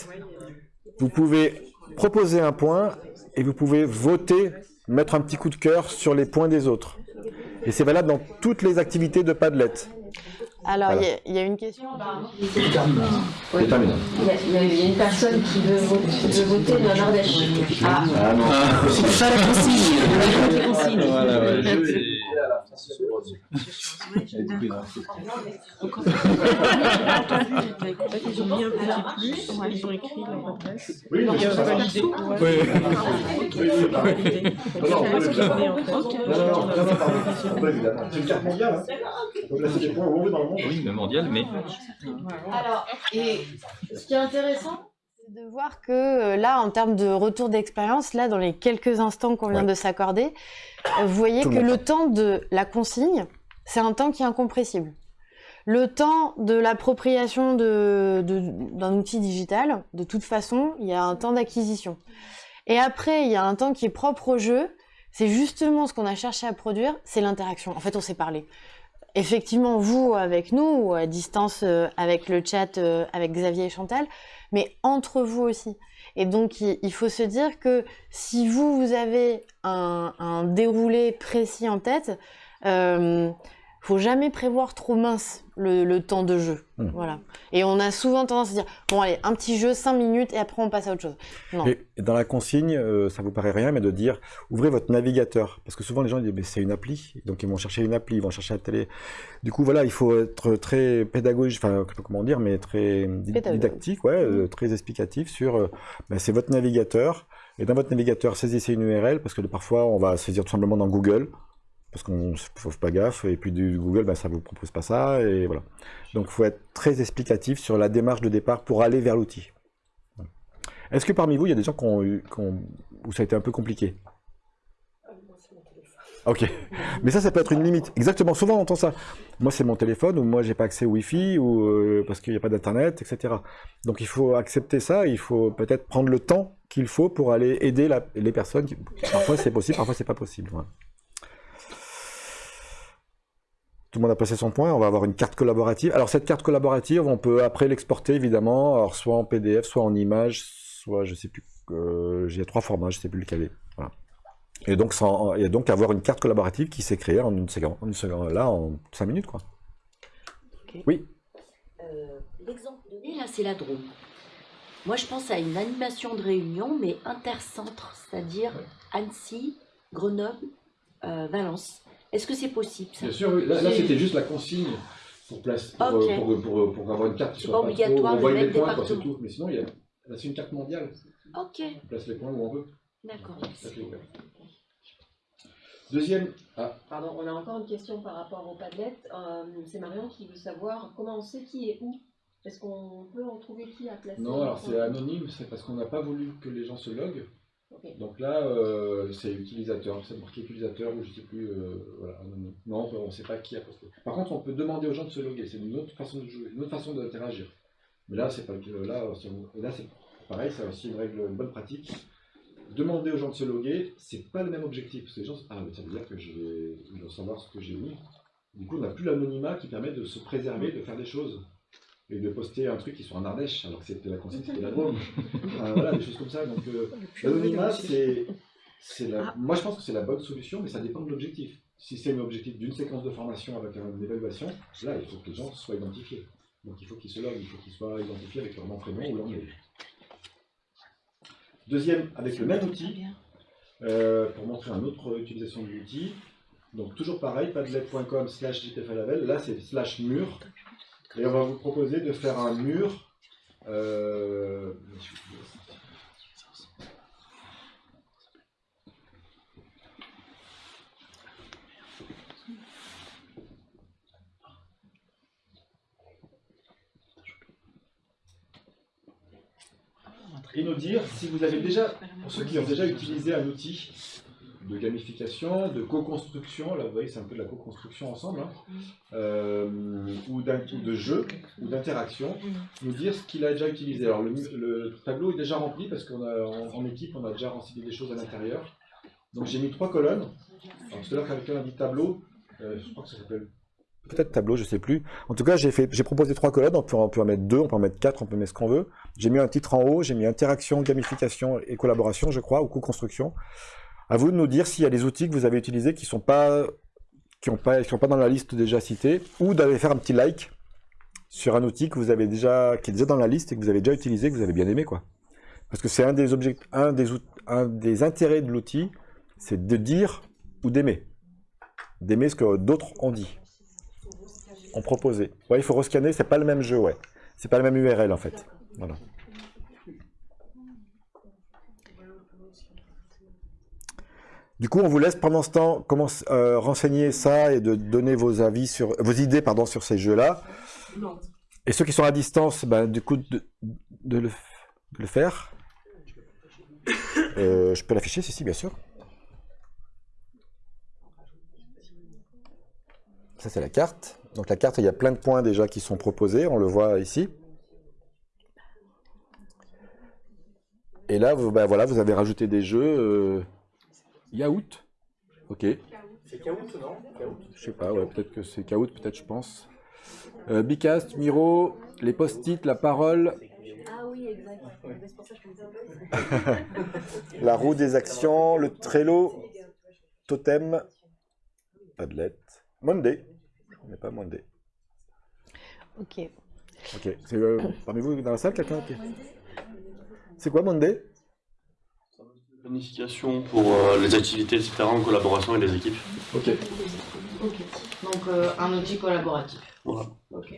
vous pouvez proposer un point et vous pouvez voter, mettre un petit coup de cœur sur les points des autres. Et c'est valable dans toutes les activités de Padlet. Alors il Voilà. y y, a une question. Oui. Il y, a, il y a- il y a une personne qui veut, vo- qui veut voter le Nordèche. Ah, Ah non. Pas la consigne. La consigne. Voilà, ouais, ils ont mis un petit plus, ils ont écrit leur adresse. Oui, mais validé. Ouais. Oui. Ok, c'est C'est. C'est une carte mondiale. Hein. Donc là, c'est des points où on veut dans le monde. Oui, mais mondial, mais Alors, et ce qui est intéressant, c'est de voir que euh, là, en termes de retour d'expérience, là, dans les quelques instants qu'on vient Ouais. de s'accorder, euh, vous voyez Tout que le temps de la consigne, c'est un temps qui est incompressible. Le temps de l'appropriation de- de- d'un outil digital, de toute façon, il y a un temps d'acquisition. Et après, il y a un temps qui est propre au jeu. C'est justement ce qu'on a cherché à produire, c'est l'interaction. En fait, on s'est parlé. Effectivement, vous avec nous, ou à distance euh, avec le chat, euh, avec Xavier et Chantal, mais entre vous aussi. Et donc, il, faut se dire que si vous, vous avez un, un déroulé précis en tête, euh, faut jamais prévoir trop mince le, le temps de jeu. Hmm. Voilà. Et on a souvent tendance à dire, bon allez, un petit jeu, cinq minutes, et après on passe à autre chose. Non. Et dans la consigne, euh, ça vous paraît rien, mais de dire ouvrez votre navigateur. Parce que souvent les gens disent mais c'est une appli, donc ils vont chercher une appli, ils vont chercher la télé. Du coup voilà, il faut être très pédagogique, enfin je sais pas comment dire, mais très Pédagogue. didactique, ouais, euh, très explicatif sur euh, ben, c'est votre navigateur. Et dans votre navigateur, saisissez une URL parce que parfois on va saisir tout simplement dans Google parce qu'on ne fait pas gaffe et puis du Google ben, ça vous propose pas ça et voilà. Donc il faut être très explicatif sur la démarche de départ pour aller vers l'outil. Est-ce que parmi vous, il y a des gens où ça a été un peu compliqué? Ok. Mais ça, ça peut être une limite. Exactement. Souvent, on entend ça. Moi, c'est mon téléphone, ou moi, j'ai pas accès au Wi-Fi, ou euh, parce qu'il n'y a pas d'Internet, etc. Donc, il faut accepter ça. Il faut peut-être prendre le temps qu'il faut pour aller aider les personnes. Parfois, c'est possible, parfois, c'est pas possible. Tout le monde a passé son point. On va avoir une carte collaborative. Alors, cette carte collaborative, on peut après l'exporter, évidemment, alors soit en PDF, soit en image, soit, je sais plus, euh, j'ai trois formats, je sais plus lequel est. Voilà. Et donc, sans- et donc avoir une carte collaborative qui s'est créée en une seconde, en une seconde- là, en cinq minutes, quoi. Oui. Euh, L'exemple donné, là, c'est la Drôme. Moi, je pense à une animation de réunion, mais intercentre, c'est-à-dire Annecy, Grenoble, euh, Valence. Est-ce que c'est possible ça Bien sûr, oui. là, là, c'était juste la consigne pour, place, pour, Ok. euh, pour, pour, pour avoir une carte qui soit pas obligatoire trop... On mettre les points, c'est tout. Mais sinon, il y a... là, c'est une carte mondiale. Ok, On place les points où on veut. d'accord. Deuxième... Ah, Pardon, on a encore une question par rapport au Padlet. Euh, c'est Marion qui veut savoir comment on sait qui est où. Est-ce qu'on peut en trouver qui a placé non, alors c'est anonyme, c'est parce qu'on n'a pas voulu que les gens se loguent. Donc là, euh, c'est utilisateur, c'est marqué utilisateur ou je sais plus. euh, voilà, non, on ne sait pas qui a posté. Par contre, on peut demander aux gens de se loguer. C'est une autre façon de jouer, une autre façon d'interagir. Mais là, c'est pas là, là, c'est pareil, c'est aussi une règle, une bonne pratique. Demander aux gens de se loguer, c'est pas le même objectif. Parce que les gens, ah, mais ça veut dire que je vais, vont savoir ce que j'ai mis. Du coup, on n'a plus l'anonymat qui permet de se préserver, de faire des choses. Et de poster un truc qui soit en Ardèche, alors que c'était la consigne, c'était la Drôme. Enfin, voilà, des choses comme ça. Donc, euh, l'anonymat, c'est. la- Moi, je pense que c'est la bonne solution, mais ça dépend de l'objectif. Si c'est un objectif d'une séquence de formation avec une évaluation, là, il faut que les gens soient identifiés. Donc, il faut qu'ils se loguent, il faut qu'ils soient identifiés avec leur nom, prénom ou leur mail. Deuxième, avec le même outil, euh, pour montrer une autre utilisation de l'outil. Donc toujours pareil, padlet.com slash jpflabel, là c'est slash mur. Et on va vous proposer de faire un mur. euh, Et nous dire si vous avez déjà, pour ceux qui ont déjà utilisé un outil de gamification, de co-construction, là vous voyez c'est un peu de la co-construction ensemble, hein, euh, ou, de jeu, ou d'interaction, nous dire ce qu'il a déjà utilisé. Alors le, le tableau est déjà rempli parce qu'en en, en équipe on a déjà renseigné des choses à l'intérieur. Donc j'ai mis trois colonnes. Alors tout à l'heure quand on a dit tableau, euh, je crois que ça s'appelle Peut-être tableau, je sais plus. En tout cas, j'ai proposé trois colonnes. On peut, on peut en mettre deux, on peut en mettre quatre, on peut mettre ce qu'on veut. J'ai mis un titre en haut, j'ai mis interaction, gamification et collaboration, je crois, ou co-construction. À vous de nous dire s'il y a des outils que vous avez utilisés qui sont pas, qui pas, qui sont pas dans la liste déjà citée, ou d'aller faire un petit like sur un outil que vous avez déjà, qui est dans la liste et que vous avez déjà utilisé, que vous avez bien aimé, quoi. Parce que c'est un des un un des intérêts de l'outil, c'est de dire ou d'aimer. D'aimer ce que d'autres ont dit ont proposé. Ouais, il faut rescanner, c'est pas le même jeu, ouais. C'est pas le même URL en fait. Voilà. Du coup, on vous laisse pendant ce temps euh, renseigner ça et de donner vos avis sur vos idées sur ces jeux-là. Et ceux qui sont à distance, ben, du coup, de, le, faire. Euh, je peux l'afficher, si, si, bien sûr. Ça, c'est la carte. Donc la carte, il y a plein de points déjà qui sont proposés, on le voit ici. Et là, vous, vous avez rajouté des jeux. Euh... Yaourt. Ok. C'est Kahoot, non Kahoot Je sais pas, ouais, peut-être que c'est Kahoot, peut-être, je pense. Euh, Bicast, Miro, les post-it, la parole, Ah oui, exact. C'est pour ça que je me la roue des actions, le Trello, Totem, Padlet, Monday. Je connais pas Monday. Ok. Ok. C'est euh, parmi vous dans la salle quelqu'un qui- C'est quoi Monday? Planification pour euh, les activités, etc. en collaboration avec les équipes. Ok. Ok. Donc euh, un outil collaboratif. Voilà. Ok.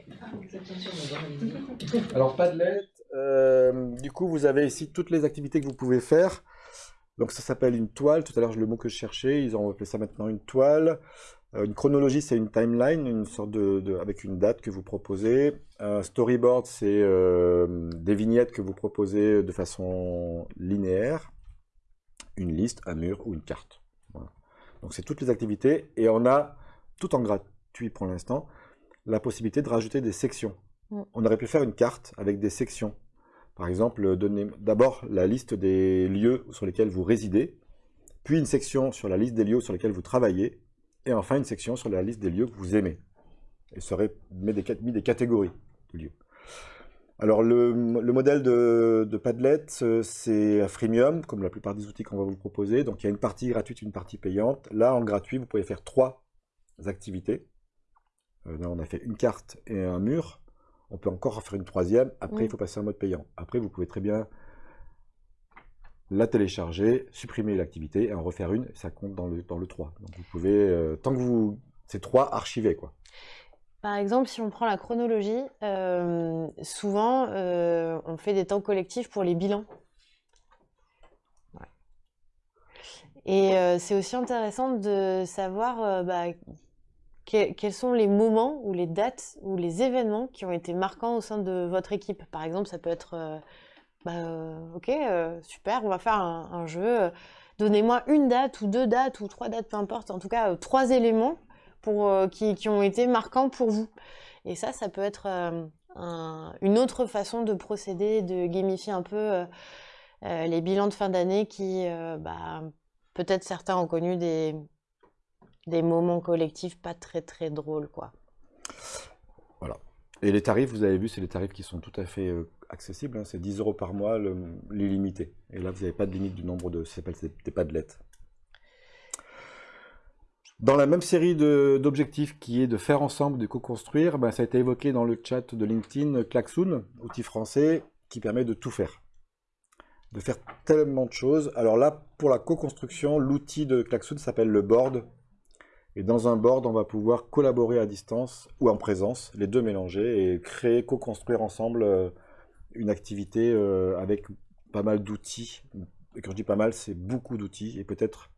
Alors Padlet, euh, du coup vous avez ici toutes les activités que vous pouvez faire. Donc ça s'appelle une toile, tout à l'heure le mot que je cherchais, ils ont appelé ça maintenant une toile. Euh, une chronologie c'est une timeline, une sorte de, de- avec une date que vous proposez. Un storyboard c'est euh, des vignettes que vous proposez de façon linéaire. Une liste, un mur ou une carte. Voilà. Donc c'est toutes les activités et on a, tout en gratuit pour l'instant, la possibilité de rajouter des sections. Mm. On aurait pu faire une carte avec des sections. Par exemple, donner d'abord la liste des lieux sur lesquels vous résidez, puis une section sur la liste des lieux sur lesquels vous travaillez, et enfin une section sur la liste des lieux que vous aimez. Et serait mis des, mis des catégories de lieux. Alors le, le modèle de, de Padlet, euh, c'est un freemium, comme la plupart des outils qu'on va vous proposer. Donc il y a une partie gratuite, une partie payante. Là, en gratuit, vous pouvez faire trois activités. Euh, là, on a fait une carte et un mur. On peut encore en faire une troisième. Après, il faut passer en mode payant. Après, vous pouvez très bien la télécharger, supprimer l'activité et en refaire une. Ça compte dans le, dans le 3. Donc vous pouvez, euh, tant que vous... C'est 3 archivés, quoi. Par exemple, si on prend la chronologie, euh, souvent euh, on fait des temps collectifs pour les bilans. Et euh, c'est aussi intéressant de savoir bah, que- quels sont les moments ou les dates ou les événements qui ont été marquants au sein de votre équipe. Par exemple, ça peut être bah, ok, super, on va faire un, jeu. Donnez-moi une date ou deux dates ou trois dates, peu importe. En tout cas, trois éléments euh, qui, ont été marquants pour vous. Et ça, ça peut être euh, un- une autre façon de procéder, de gamifier un peu euh, les bilans de fin d'année qui, bah, peut-être certains ont connu des, moments collectifs pas très très drôles, quoi. Voilà. Et les tarifs, vous avez vu, c'est des tarifs qui sont tout à fait accessibles. hein. C'est 10 euros par mois, l'illimité. Et là, vous n'avez pas de limite du nombre de. Ça s'appelle des des padlets. Dans la même série d'objectifs qui est de faire ensemble, de co-construire, ben, ça a été évoqué dans le chat de LinkedIn, Klaxoon, outil français qui permet de tout faire. De faire tellement de choses. Alors là, pour la co-construction, l'outil de Klaxoon s'appelle le board. Et dans un board, on va pouvoir collaborer à distance ou en présence, les deux mélangés, et créer, co-construire ensemble euh, une activité euh, avec pas mal d'outils. Et quand je dis pas mal, c'est beaucoup d'outils, et peut-être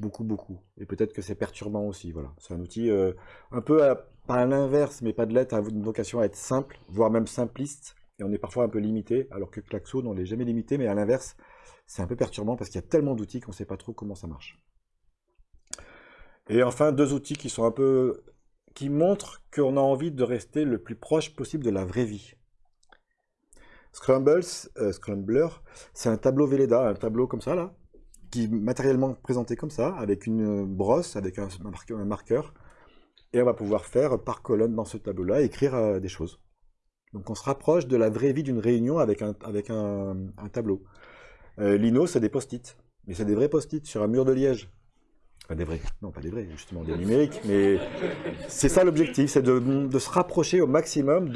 beaucoup, beaucoup. Et peut-être que c'est perturbant aussi. Voilà. C'est un outil euh, un peu, à- à l'inverse, mais pas de lettre, a une vocation à être simple, voire même simpliste. Et on est parfois un peu limité, alors que Klaxoon, on n'est jamais limité, mais à l'inverse, c'est un peu perturbant parce qu'il y a tellement d'outils qu'on ne sait pas trop comment ça marche. Et enfin, deux outils qui sont un peu... qui montrent qu'on a envie de rester le plus proche possible de la vraie vie. Scrumbles, euh, Scrumbler, c'est un tableau Velleda, un tableau comme ça, là, qui est matériellement présenté comme ça, avec une brosse, avec un, marqueur, et on va pouvoir faire par colonne dans ce tableau-là, écrire euh, des choses. Donc on se rapproche de la vraie vie d'une réunion avec un, avec un, tableau. Euh, Lino, c'est des post-it, mais c'est des vrais post-it sur un mur de liège. Pas des vrais, non pas des vrais, justement des numériques, mais c'est ça l'objectif, c'est de, de se rapprocher au maximum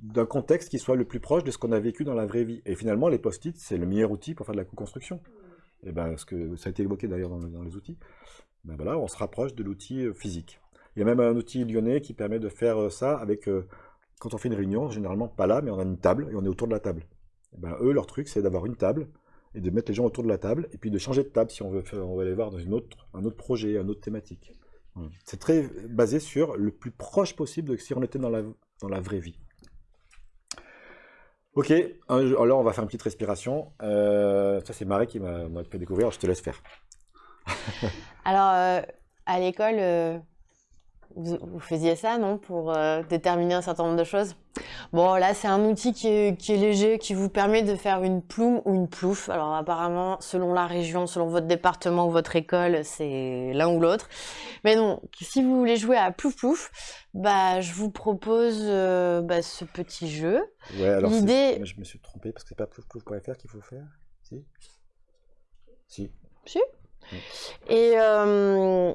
d'un contexte qui soit le plus proche de ce qu'on a vécu dans la vraie vie. Et finalement, les post-it, c'est le meilleur outil pour faire de la co-construction. Et ben, ce que ça a été évoqué d'ailleurs dans, les outils. Ben voilà, on se rapproche de l'outil euh, physique. Il y a même un outil lyonnais qui permet de faire euh, ça avec, euh, quand on fait une réunion, généralement pas là, mais on a une table et on est autour de la table. Et ben, eux, leur truc, c'est d'avoir une table et de mettre les gens autour de la table et puis de changer de table si on veut, faire, on veut aller voir dans une autre, un autre projet, une autre thématique. Voilà. C'est très basé sur le plus proche possible de si on était dans la, dans la vraie vie. Ok, un- alors on va faire une petite respiration. Euh, ça c'est Marie qui m'a fait découvrir, je te laisse faire. Alors, euh, à l'école, euh, vous, vous faisiez ça, non, pour euh, déterminer un certain nombre de choses? Bon, là, c'est un outil qui est, qui est léger, qui vous permet de faire une plume ou une plouf. Alors, apparemment, selon la région, selon votre département ou votre école, c'est l'un ou l'autre. Mais non, si vous voulez jouer à plouf plouf, bah, je vous propose euh, bah, ce petit jeu. Ouais, alors L'idée, je me suis trompé parce que c'est pas ploufplouf.fr qu'il faut faire Si? Si. Si. Et euh,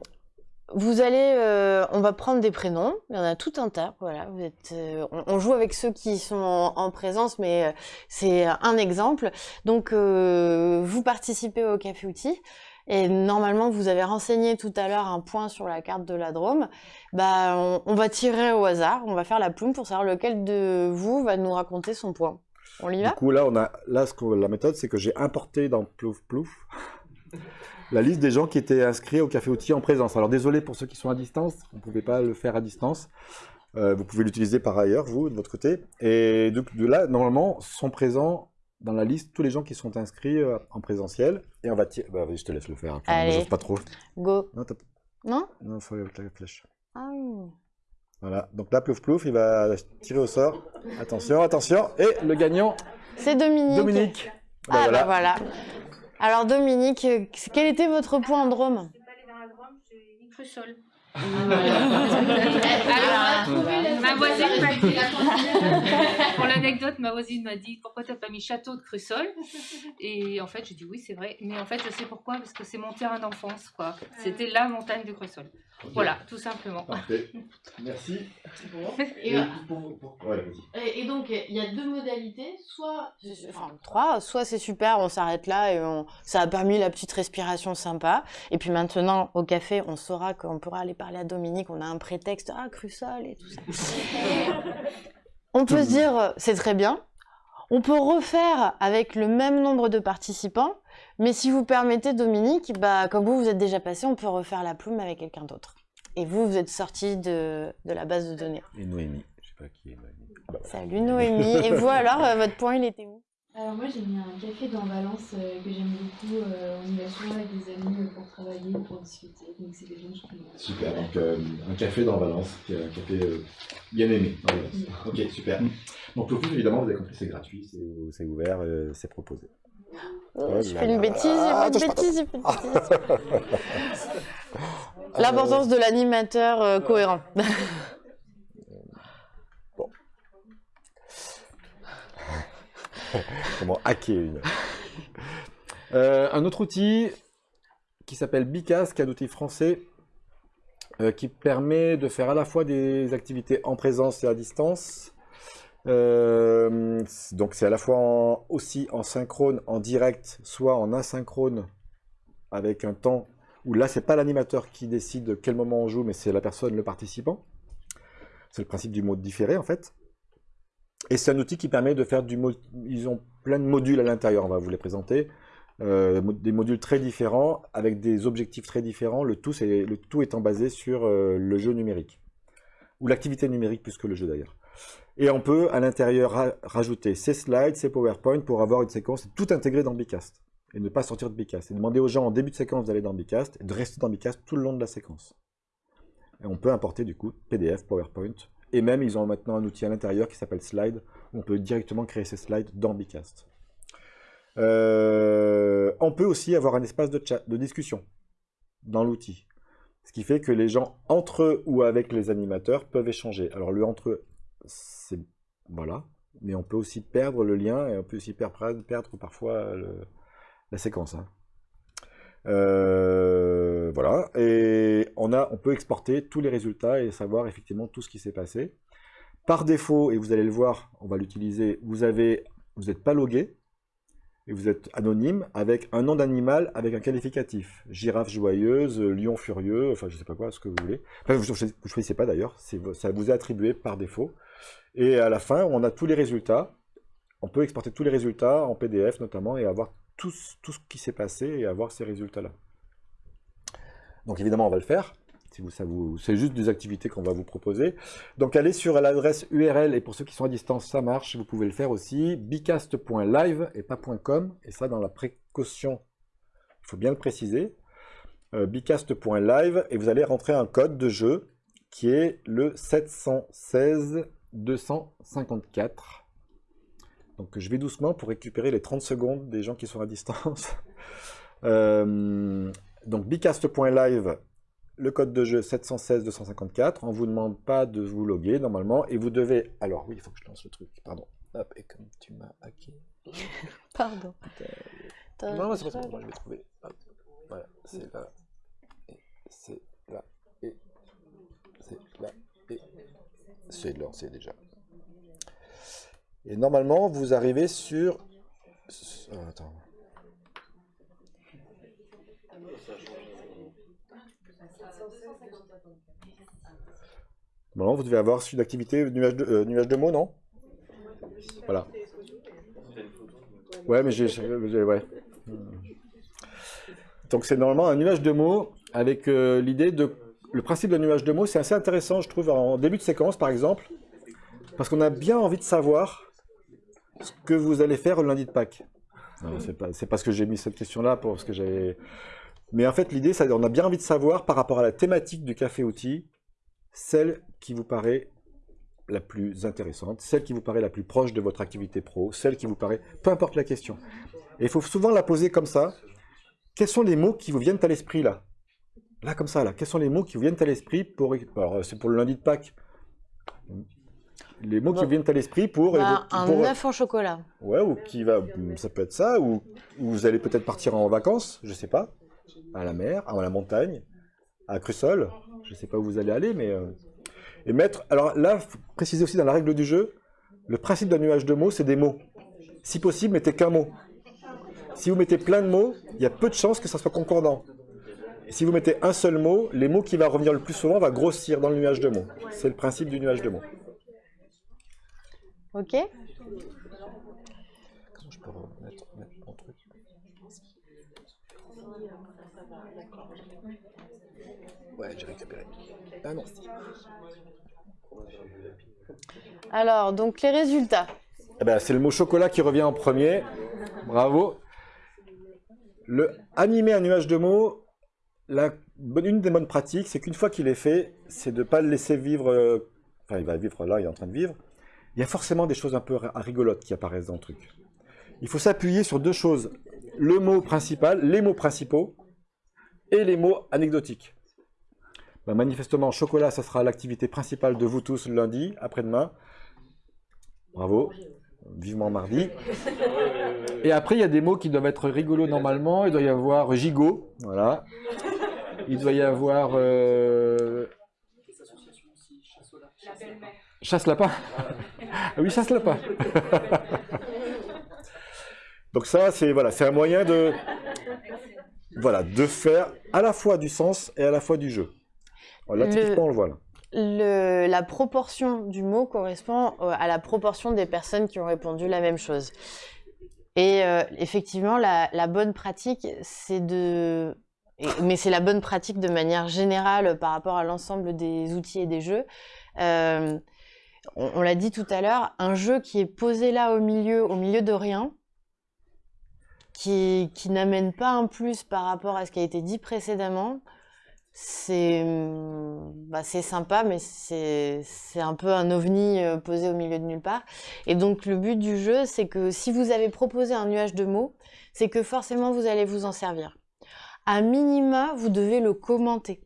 vous allez, euh, on va prendre des prénoms. Il y en a tout un tas. Voilà, vous êtes, euh, on, on joue avec ceux qui sont en, en présence, mais euh, c'est un exemple. Donc, vous participez au café outil. Et normalement, vous avez renseigné tout à l'heure un point sur la carte de la Drôme. Bah, on, on va tirer au hasard. On va faire la plume pour savoir lequel de vous va nous raconter son point. On y Du va? coup, là, on a, là ce que, la méthode, c'est que j'ai importé dans Plouf Plouf la liste des gens qui étaient inscrits au café outil en présence. Alors désolé pour ceux qui sont à distance, vous ne pouvez pas le faire à distance. Euh, vous pouvez l'utiliser par ailleurs, vous, de votre côté. Et donc, de là, normalement, sont présents dans la liste tous les gens qui sont inscrits euh, en présentiel. Et on va tirer. Bah, je te laisse le faire. Moi, Allez. j'ose pas trop. Go. Non, Non? Non, faut la flèche. Ah oui. Voilà. Donc là, Plouf Plouf, il va tirer au sort. Attention, attention. Et le gagnant, C'est Dominique. Dominique. Bah, Ah voilà. bah voilà. Alors Dominique, quel était votre point en Drôme Crussol. Ah. Alors, ma voisine m'a dit, pour l'anecdote, ma voisine m'a dit pourquoi t'as pas mis château de Crussol? Et en fait, j'ai dit oui, c'est vrai. Mais en fait, je sais pourquoi, parce que c'est mon terrain d'enfance, quoi. C'était la montagne de Crussol. Voilà, tout simplement. Parfait. Merci. Et, Et pour- pour- ouais, vas-y. et- et donc il y a deux modalités, soit enfin trois, soit c'est super, on s'arrête là et on, ça a permis la petite respiration sympa. Et puis maintenant au café, on saura qu'on pourra aller parler à Dominique, on a un prétexte, ah Crussol et tout ça. on peut se dire c'est très bien. On peut refaire avec le même nombre de participants, mais si vous permettez, Dominique, bah, comme vous, vous êtes déjà passé, on peut refaire la plume avec quelqu'un d'autre. Et vous, vous êtes sorti de, de la base de données. Et Noémie. Je sais pas qui est Noémie. Bah, voilà. Salut Noémie. Et vous alors, euh, votre point, il était où? Alors moi j'ai mis un café dans Valence euh, que j'aime beaucoup. euh, on y va souvent avec des amis euh, pour travailler ou pour discuter. Donc c'est des gens que je connais. Super, donc euh, un café dans Valence, qui est un café euh, bien aimé dans Valence. Ok, super. Donc le film, évidemment, vous avez compris, c'est gratuit, c'est C'est ouvert, euh, c'est proposé. Oh, je fais une bêtise, Ah, fait une bêtise, j'ai fait une bêtise. L'importance de l'animateur euh, cohérent. Comment hacker une. Euh, un autre outil qui s'appelle Bicas, qui est un outil français euh, qui permet de faire à la fois des activités en présence et à distance. Euh, donc c'est à la fois aussi en synchrone, en direct, soit en asynchrone avec un temps où là c'est pas l'animateur qui décide quel moment on joue, mais c'est la personne, le participant. C'est le principe du mode différé en fait. Et c'est un outil qui permet de faire du mo- Ils ont plein de modules à l'intérieur, on va vous les présenter. Euh, des modules très différents, avec des objectifs très différents. Le tout, le tout étant basé sur euh, le jeu numérique. Ou l'activité numérique plus que le jeu d'ailleurs. Et on peut à l'intérieur ra- rajouter ses slides, ses PowerPoint pour avoir une séquence tout intégrée dans Bicast. Et ne pas sortir de Bicast. Et demander aux gens en début de séquence d'aller dans Bicast et de rester dans Bicast tout le long de la séquence. Et on peut importer du coup PDF, PowerPoint. Et même, ils ont maintenant un outil à l'intérieur qui s'appelle Slide, où on peut directement créer ces slides dans Bicast. Euh, on peut aussi avoir un espace de chat, de discussion dans l'outil. Ce qui fait que les gens, entre eux ou avec les animateurs, peuvent échanger. Alors, le entre eux, c'est... Voilà. Mais on peut aussi perdre le lien et on peut aussi perdre, perdre parfois la séquence. hein. Euh, voilà. Et on, a, on peut exporter tous les résultats et savoir effectivement tout ce qui s'est passé. Par défaut, et vous allez le voir, on va l'utiliser, vous avez, vous n'êtes pas logué et vous êtes anonyme avec un nom d'animal avec un qualificatif. Girafe joyeuse, lion furieux, enfin je sais pas quoi, ce que vous voulez. Enfin, vous ne choisissez pas d'ailleurs, ça vous est attribué par défaut. Et à la fin, on a tous les résultats. On peut exporter tous les résultats en PDF notamment et avoir tout, ce- qui s'est passé et avoir ces résultats-là. Donc évidemment, on va le faire. Si vous, c'est juste des activités qu'on va vous proposer. Donc allez sur l'adresse URL et pour ceux qui sont à distance, ça marche. Vous pouvez le faire aussi. bicast.live et pas .com. Et ça, dans la précaution, il faut bien le préciser. Euh, bicast.live et vous allez rentrer un code de jeu qui est le 716 254. Donc je vais doucement pour récupérer les 30 secondes des gens qui sont à distance. Euh, donc bicast.live, le code de jeu 716-254. On ne vous demande pas de vous loguer normalement. Et vous devez... Alors oui, il faut que je lance le truc. Pardon. Hop, et comme tu m'as hacké... Pardon. Non, non, c'est pas ça. Moi, je vais trouver. Hop. Voilà, c'est là. Et c'est là. Et c'est là. C'est lancé déjà. Et normalement, vous arrivez sur... Ah, attends. Normalement, vous devez avoir une activité nuage de, euh, nuage de mots, non? Voilà. Ouais, mais j'ai... Ouais. Donc c'est normalement un nuage de mots avec euh, l'idée de... Le principe d'un nuage de mots, c'est assez intéressant, je trouve, en début de séquence, par exemple, parce qu'on a bien envie de savoir ce que vous allez faire le lundi de Pâques. Non, C'est pas, parce que j'ai mis cette question-là, parce que j'avais... Mais en fait, l'idée, c'est qu'on a bien envie de savoir, par rapport à la thématique du café-outil, celle qui vous paraît la plus intéressante, celle qui vous paraît la plus proche de votre activité pro, celle qui vous paraît... Peu importe la question. Et il faut souvent la poser comme ça. Quels sont les mots qui vous viennent à l'esprit, là? Là, comme ça, là. Quels sont les mots qui vous viennent à l'esprit pour... Alors, c'est pour le lundi de Pâques. Les mots qui Bon. viennent à l'esprit pour... Bah, un œuf en chocolat. Ouais, ou qui va, ça peut être ça, ou, ou vous allez peut-être partir en vacances, je sais pas, à la mer, à la montagne, à Crussol, je sais pas où vous allez aller, mais euh, et mettre. Alors là, préciser aussi dans la règle du jeu, le principe d'un nuage de mots, c'est des mots. Si possible, mettez qu'un mot. Si vous mettez plein de mots, il y a peu de chances que ça soit concordant. Et si vous mettez un seul mot, les mots qui va revenir le plus souvent va grossir dans le nuage de mots. C'est le principe du nuage de mots. Ok Comment je peux remettre, mettre mon truc? Ouais, j'ai récupéré. Ah non. Alors, donc les résultats. Eh ben, c'est le mot chocolat qui revient en premier. Bravo. Le animer un nuage de mots, une des bonnes pratiques, c'est qu'une fois qu'il est fait, c'est de ne pas le laisser vivre. euh, Enfin, il va vivre là, il est en train de vivre. Il y a forcément des choses un peu ri- rigolotes qui apparaissent dans le truc. Il faut s'appuyer sur deux choses le mot principal, les mots principaux et les mots anecdotiques. Ben, manifestement, chocolat, ça sera l'activité principale de vous tous lundi, après-demain. Bravo. Vivement mardi. Et après, il y a des mots qui doivent être rigolos normalement. Il doit y avoir gigot, voilà. Il doit y avoir euh, chasse lapin. Ah oui, chasse lapin. Donc ça, c'est voilà, c'est un moyen de voilà, de faire à la fois du sens et à la fois du jeu. Là, typiquement, on le voit là. Le- la proportion du mot correspond euh, à la proportion des personnes qui ont répondu la même chose. Et euh, effectivement, la, la bonne pratique, c'est de... mais c'est la bonne pratique de manière générale par rapport à l'ensemble des outils et des jeux. Euh, on l'a dit tout à l'heure, un jeu qui est posé là au milieu, au milieu de rien, qui, qui n'amène pas un plus par rapport à ce qui a été dit précédemment, c'est bah, sympa, mais c'est c'est un peu un ovni euh, posé au milieu de nulle part. Et donc le but du jeu, c'est que si vous avez proposé un nuage de mots, c'est que forcément vous allez vous en servir. À minima, vous devez le commenter.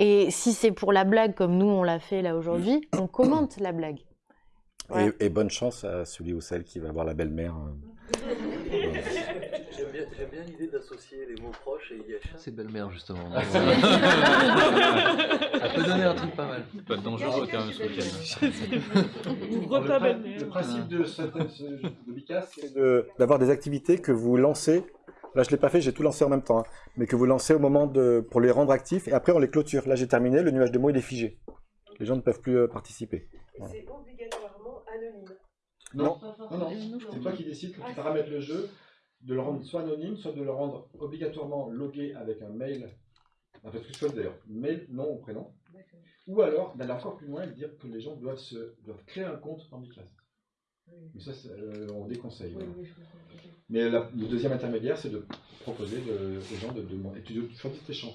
Et si c'est pour la blague, comme nous on l'a fait là aujourd'hui, on commente la blague. Ouais. Et, et bonne chance à celui ou celle qui va avoir la belle-mère. euh. J'aime bien, l'idée d'associer les mots proches et IH. C'est belle-mère, justement. Ça peut donner un truc pas mal. Pas dangereux quand même ce week-end. Le, prin- le principe de ce de Bicas, c'est de- d'avoir des activités que vous lancez. Là, je ne l'ai pas fait, j'ai tout lancé en même temps. hein, mais que vous lancez au moment de, pour les rendre actifs et après on les clôture. Là, j'ai terminé, le nuage de mots il est figé. Les gens ne peuvent plus euh, participer. Voilà. C'est obligatoirement anonyme. Non, non, non. C'est toi qui décides quand tu paramètres le jeu de le rendre soit anonyme, soit de le rendre obligatoirement logué avec un mail. Enfin, parce que je choisis d'ailleurs, mail, nom ou prénom. Ou alors d'aller encore plus loin et de dire que les gens doivent, se, doivent créer un compte dans Bicast. Mais ça, c'est, euh, on déconseille. Mais la- le deuxième intermédiaire, c'est de proposer de- aux gens de demander. Et tu, choisis tes champs.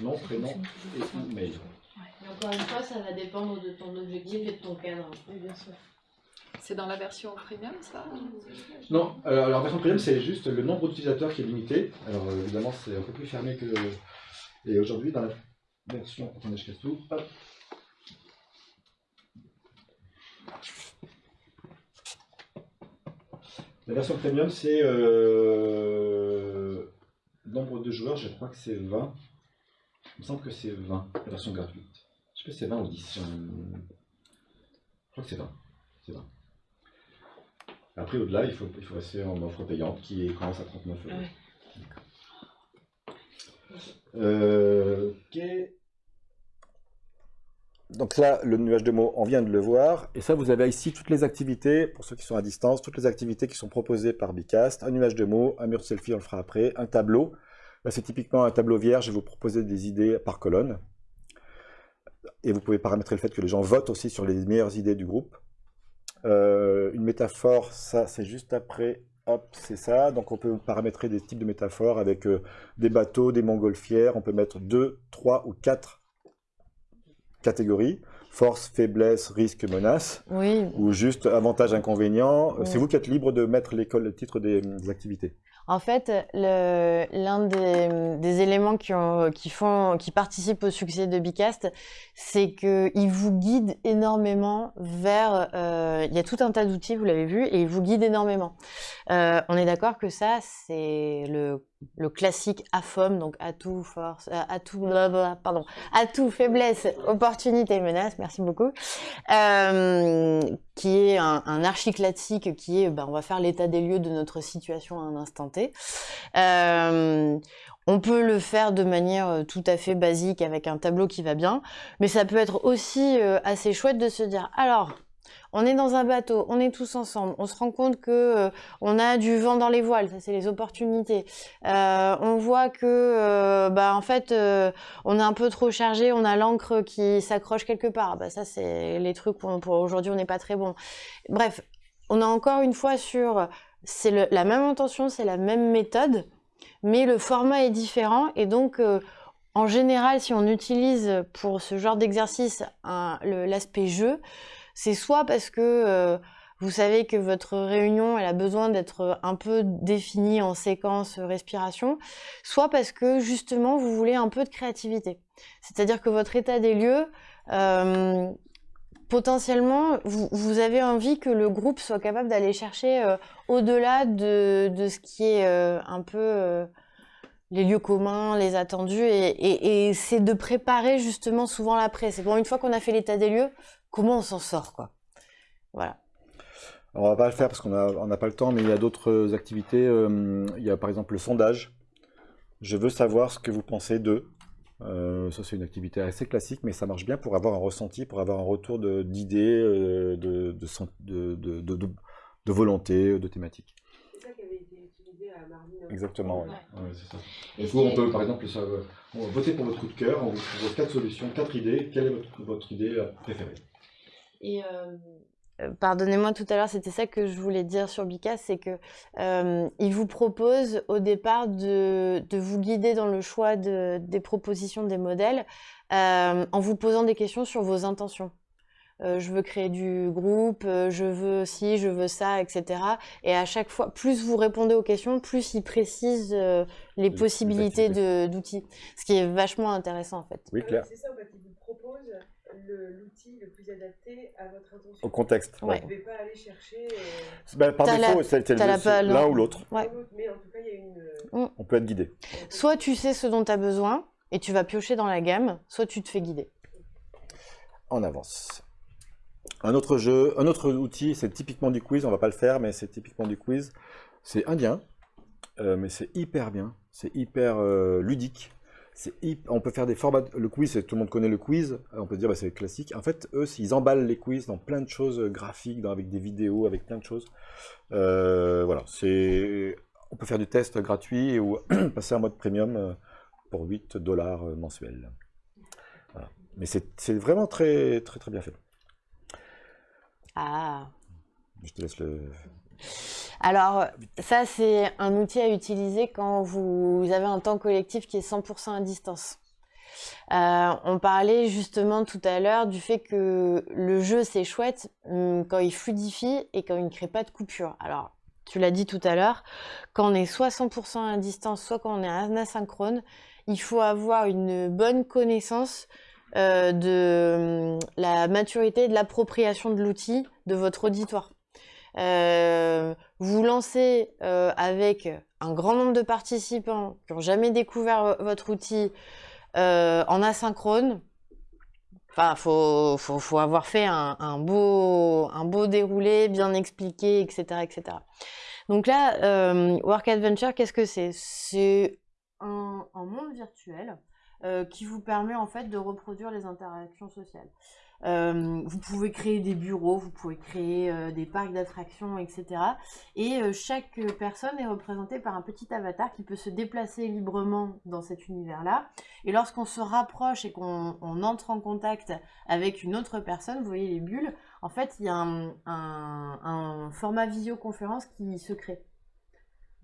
Nom, prénom et mail. Mais encore une fois, ça va dépendre de ton objectif et de ton cadre. Oui, bien sûr. C'est dans la version premium, ça? Non, alors, alors, la version premium, c'est juste le nombre d'utilisateurs qui est limité. Alors euh, évidemment, c'est un peu plus fermé que. Et aujourd'hui, dans la version. Attendez, je casse tout. Hop. La version premium, c'est. Euh... Nombre de joueurs, je crois que c'est 20. Il me semble que c'est 20, la version gratuite. Je sais pas si c'est 20 ou 10. Je crois que c'est 20. C'est 20. Après, au-delà, il faut, il faut rester en offre payante qui commence à 39 euros. Euh, ok. Donc là, le nuage de mots, on vient de le voir. Et ça, vous avez ici toutes les activités, pour ceux qui sont à distance, toutes les activités qui sont proposées par Bicast. Un nuage de mots, un mur selfie, on le fera après. Un tableau. C'est typiquement un tableau vierge. Je vais vous proposer des idées par colonne. Et vous pouvez paramétrer le fait que les gens votent aussi sur les meilleures idées du groupe. Euh, une métaphore, ça c'est juste après, hop, c'est ça. Donc on peut paramétrer des types de métaphores avec euh, des bateaux, des montgolfières. On peut mettre deux, trois ou quatre catégories. Force, faiblesse, risque, menace. Oui. Ou juste avantage, inconvénient. Euh, Oui. C'est vous qui êtes libre de mettre les, col- les titres des, des activités. En fait, le- l'un des, des éléments qui, ont- qui, font, qui participent au succès de Bicast, c'est qu'il vous guide énormément vers... euh, il y a tout un tas d'outils, vous l'avez vu, et il vous guide énormément. Euh, on est d'accord que ça, c'est le, le classique AFOM, donc atout, force, atout, blablabla, pardon, atout, faiblesse, opportunité, menace, merci beaucoup, euh, qui est un, un archi classique qui est, ben, on va faire l'état des lieux de notre situation à un instant T. Euh, on peut le faire de manière tout à fait basique avec un tableau qui va bien, mais ça peut être aussi euh, assez chouette de se dire, alors, on est dans un bateau, on est tous ensemble, on se rend compte que euh, on a du vent dans les voiles, ça c'est les opportunités. Euh, on voit que, euh, bah en fait, on est un peu trop chargé, on a l'encre qui s'accroche quelque part. Bah ça c'est les trucs pour aujourd'hui on n'est pas très bon. Bref, on est encore une fois sur, c'est la même intention, c'est la même méthode, mais le format est différent. Et donc, en général, si on utilise pour ce genre d'exercice l'aspect jeu, c'est soit parce que euh, vous savez que votre réunion elle a besoin d'être un peu définie en séquence euh, respiration, soit parce que justement vous voulez un peu de créativité. C'est-à-dire que votre état des lieux, euh, potentiellement, vous, vous avez envie que le groupe soit capable d'aller chercher euh, au-delà de, ce qui est euh, un peu euh, les lieux communs, les attendus, et, et- et c'est de préparer justement souvent l'après. C'est bon, une fois qu'on a fait l'état des lieux, comment on s'en sort, quoi? Voilà. Alors, on va pas le faire parce qu'on a- on n'a pas le temps, mais il y a d'autres activités. euh, il y a par exemple le sondage. Je veux savoir ce que vous pensez d'eux. Euh, ça, c'est une activité assez classique, mais ça marche bien pour avoir un ressenti, pour avoir un retour de- d'idées, euh, de, de, de, de, de- de- de volonté, de thématiques. C'est ça qui avait été utilisé à Marvin. Exactement, ouais. Ouais, c'est ça. Et Du coup, on peut par exemple ça, on va voter pour votre coup de cœur, on vous propose quatre solutions, quatre idées. Quelle est votre, votre idée préférée? Et euh, pardonnez-moi tout à l'heure, c'était ça que je voulais dire sur Bika, c'est que euh, il vous propose au départ de, de vous guider dans le choix de- des propositions des modèles euh, en vous posant des questions sur vos intentions. Euh, je veux créer du groupe, euh, je veux ci, je veux ça, etc. Et à chaque fois, plus vous répondez aux questions, plus il précise euh, les possibilités d'outils. Ce qui est vachement intéressant en fait. Oui, Claire. C'est ça, en fait, il vous propose l'outil le plus adapté à votre intention. Au contexte, Vous ouais. ne devez pas aller chercher. euh, Ben, par défaut, c'est l'un hein. ou l'autre. Ouais. Mais en tout cas, il y a une. Mm. On peut être guidé. Soit tu sais ce dont tu as besoin et tu vas piocher dans la gamme, soit tu te fais guider. On avance. Un autre jeu, un autre outil, c'est typiquement du quiz, on va pas le faire, mais c'est typiquement du quiz. C'est indien, euh, mais c'est hyper bien, c'est hyper euh, ludique. On peut faire des formats. Le quiz, tout le monde connaît le quiz, on peut dire bah, c'est classique. En fait, eux, ils emballent les quiz dans plein de choses euh, graphiques, dans- avec des vidéos, avec plein de choses. Euh, voilà, c'est. On peut faire du test gratuit ou passer en mode premium euh, pour 8 dollars mensuels. Voilà. Mais c'est c'est vraiment très, très, très bien fait. Ah. Je te laisse le. Alors, ça, c'est un outil à utiliser quand vous avez un temps collectif qui est 100% à distance. Euh, on parlait justement tout à l'heure du fait que le jeu, c'est chouette hum, quand il fluidifie et quand il ne crée pas de coupure. Alors, tu l'as dit tout à l'heure, quand on est soit 100% à distance, soit quand on est asynchrone, il faut avoir une bonne connaissance euh, de hum, la maturité et de l'appropriation de l'outil de votre auditoire. Euh, vous lancez euh, avec un grand nombre de participants qui n'ont jamais découvert vo- votre outil euh, en asynchrone. Enfin, faut, faut, faut avoir fait un, beau, un beau déroulé, bien expliqué, etc., etc. Donc là, euh, Work Adventure, qu'est-ce que c'est? C'est un monde virtuel euh, qui vous permet en fait de reproduire les interactions sociales. Euh, vous pouvez créer des bureaux, vous pouvez créer euh, des parcs d'attractions, etc. Et chaque personne est représentée par un petit avatar qui peut se déplacer librement dans cet univers-là. Et lorsqu'on se rapproche et qu'on on entre en contact avec une autre personne, vous voyez les bulles, en fait, il y a un format visioconférence qui se crée.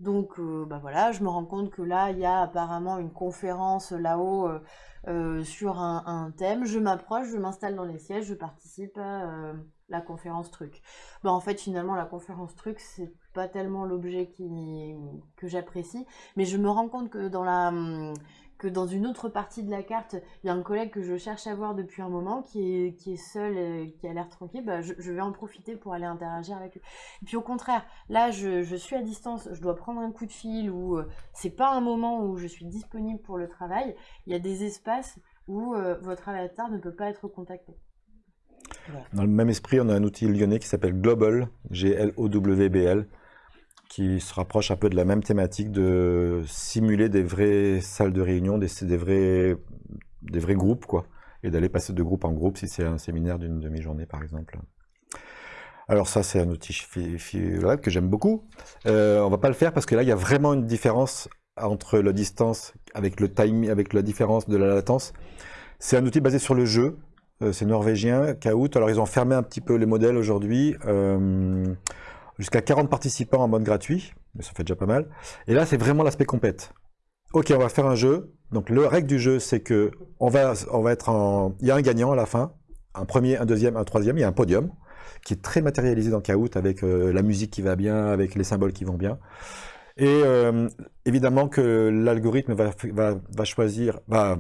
Donc, euh, bah voilà, je me rends compte que là, il y a apparemment une conférence là-haut euh, euh, sur un, thème. Je m'approche, je m'installe dans les sièges, je participe à la conférence truc. Bah, en fait, finalement, la conférence truc, c'est pas tellement l'objet qui, que j'apprécie, mais je me rends compte que dans la hum, que dans une autre partie de la carte, il y a un collègue que je cherche à voir depuis un moment qui est, qui est seul, et qui a l'air tranquille, bah, je, je vais en profiter pour aller interagir avec lui. Et puis au contraire, là, je, je suis à distance, je dois prendre un coup de fil ou euh, c'est pas un moment où je suis disponible pour le travail. Il y a des espaces où euh, votre avatar ne peut pas être contacté. Dans le même esprit, on a un outil lyonnais qui s'appelle Global, G-L-O-W-B-L, qui se rapproche un peu de la même thématique de simuler des vraies salles de réunion, des, vrais, groupes, quoi, et d'aller passer de groupe en groupe si c'est un séminaire d'une demi-journée, par exemple. Alors ça, c'est un outil que j'aime beaucoup. Euh, on va pas le faire parce que là, il y a vraiment une différence entre la distance avec le timing, avec la différence de la latence. C'est un outil basé sur le jeu. Euh, c'est norvégien, Kahoot. Alors ils ont fermé un petit peu les modèles aujourd'hui. Euh, jusqu'à 40 participants en mode gratuit, mais ça fait déjà pas mal. Et là, c'est vraiment l'aspect compète. Ok, on va faire un jeu. Donc, le règle du jeu, c'est que on va, on va être en... Il y a un gagnant à la fin, un premier, un deuxième, un troisième, il y a un podium qui est très matérialisé dans Kahoot avec euh, la musique qui va bien, avec les symboles qui vont bien. Et euh, évidemment que l'algorithme va, va, va choisir, va,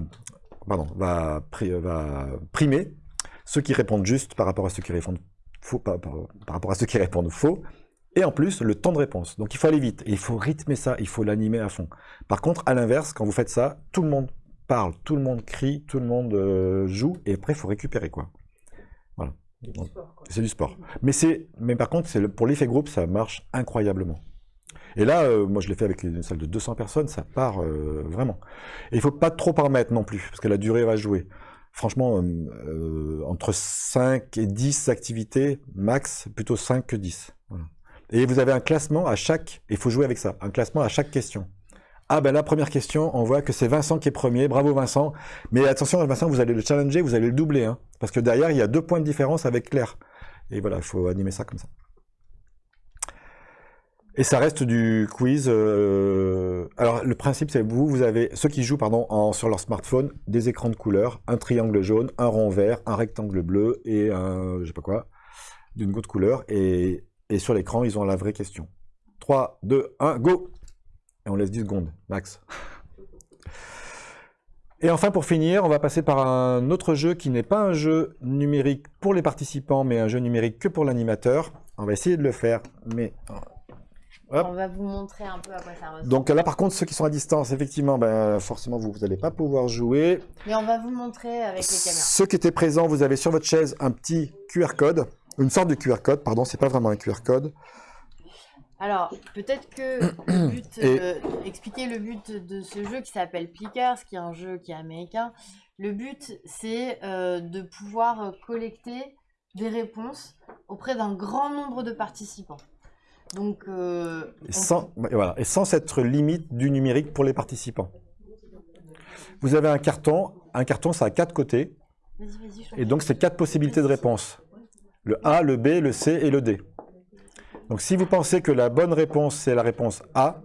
pardon, va, va primer ceux qui répondent juste par rapport à ceux qui répondent faux, par rapport à ceux qui répondent faux. Et en plus, le temps de réponse. Donc il faut aller vite. Et il faut rythmer ça, il faut l'animer à fond. Par contre, à l'inverse, quand vous faites ça, tout le monde parle, tout le monde crie, tout le monde euh, joue, et après, il faut récupérer quoi. Voilà. C'est du sport. Mais, c'est, mais par contre, c'est pour l'effet groupe, ça marche incroyablement. Et là, euh, moi je l'ai fait avec une salle de 200 personnes, ça part euh, vraiment. Et il faut pas trop en mettre non plus, parce que la durée va jouer. Franchement, euh, entre 5 et 10 activités, max, plutôt 5 que 10. Et vous avez un classement à chaque, il faut jouer avec ça, un classement à chaque question. Ah ben la première question, on voit que c'est Vincent qui est premier, bravo Vincent. Mais attention Vincent, vous allez le challenger, vous allez le doubler, hein, parce que derrière il y a deux points de différence avec Claire. Et voilà, il faut animer ça comme ça. Et ça reste du quiz. euh, Alors le principe c'est vous, vous avez ceux qui jouent pardon sur leur smartphone des écrans de couleur, un triangle jaune, un rond vert, un rectangle bleu et un je sais pas quoi d'une autre couleur et, et sur l'écran ils ont la vraie question. 3, 2, 1, go Et on laisse 10 secondes, max. Et enfin, pour finir, on va passer par un autre jeu qui n'est pas un jeu numérique pour les participants, mais un jeu numérique que pour l'animateur. On va essayer de le faire, mais... Hop. On va vous montrer un peu à quoi ça ressemble. Donc là, par contre, ceux qui sont à distance, effectivement, ben, forcément, vous n'allez pas pouvoir jouer. Mais on va vous montrer avec les caméras. Ceux qui étaient présents, vous avez sur votre chaise un petit QR code, une sorte de QR code, pardon, c'est pas vraiment un QR code. Alors, peut-être que le but, Et- euh, expliquer le but de ce jeu qui s'appelle Plickers, qui est un jeu qui est américain. Le but, c'est euh, de pouvoir collecter des réponses auprès d'un grand nombre de participants. Donc, euh, Et sans, et voilà, et sans cette limite du numérique pour les participants. Vous avez un carton, un carton ça a quatre côtés, et donc c'est quatre possibilités de réponse. Le A, le B, le C et le D. Donc si vous pensez que la bonne réponse c'est la réponse A,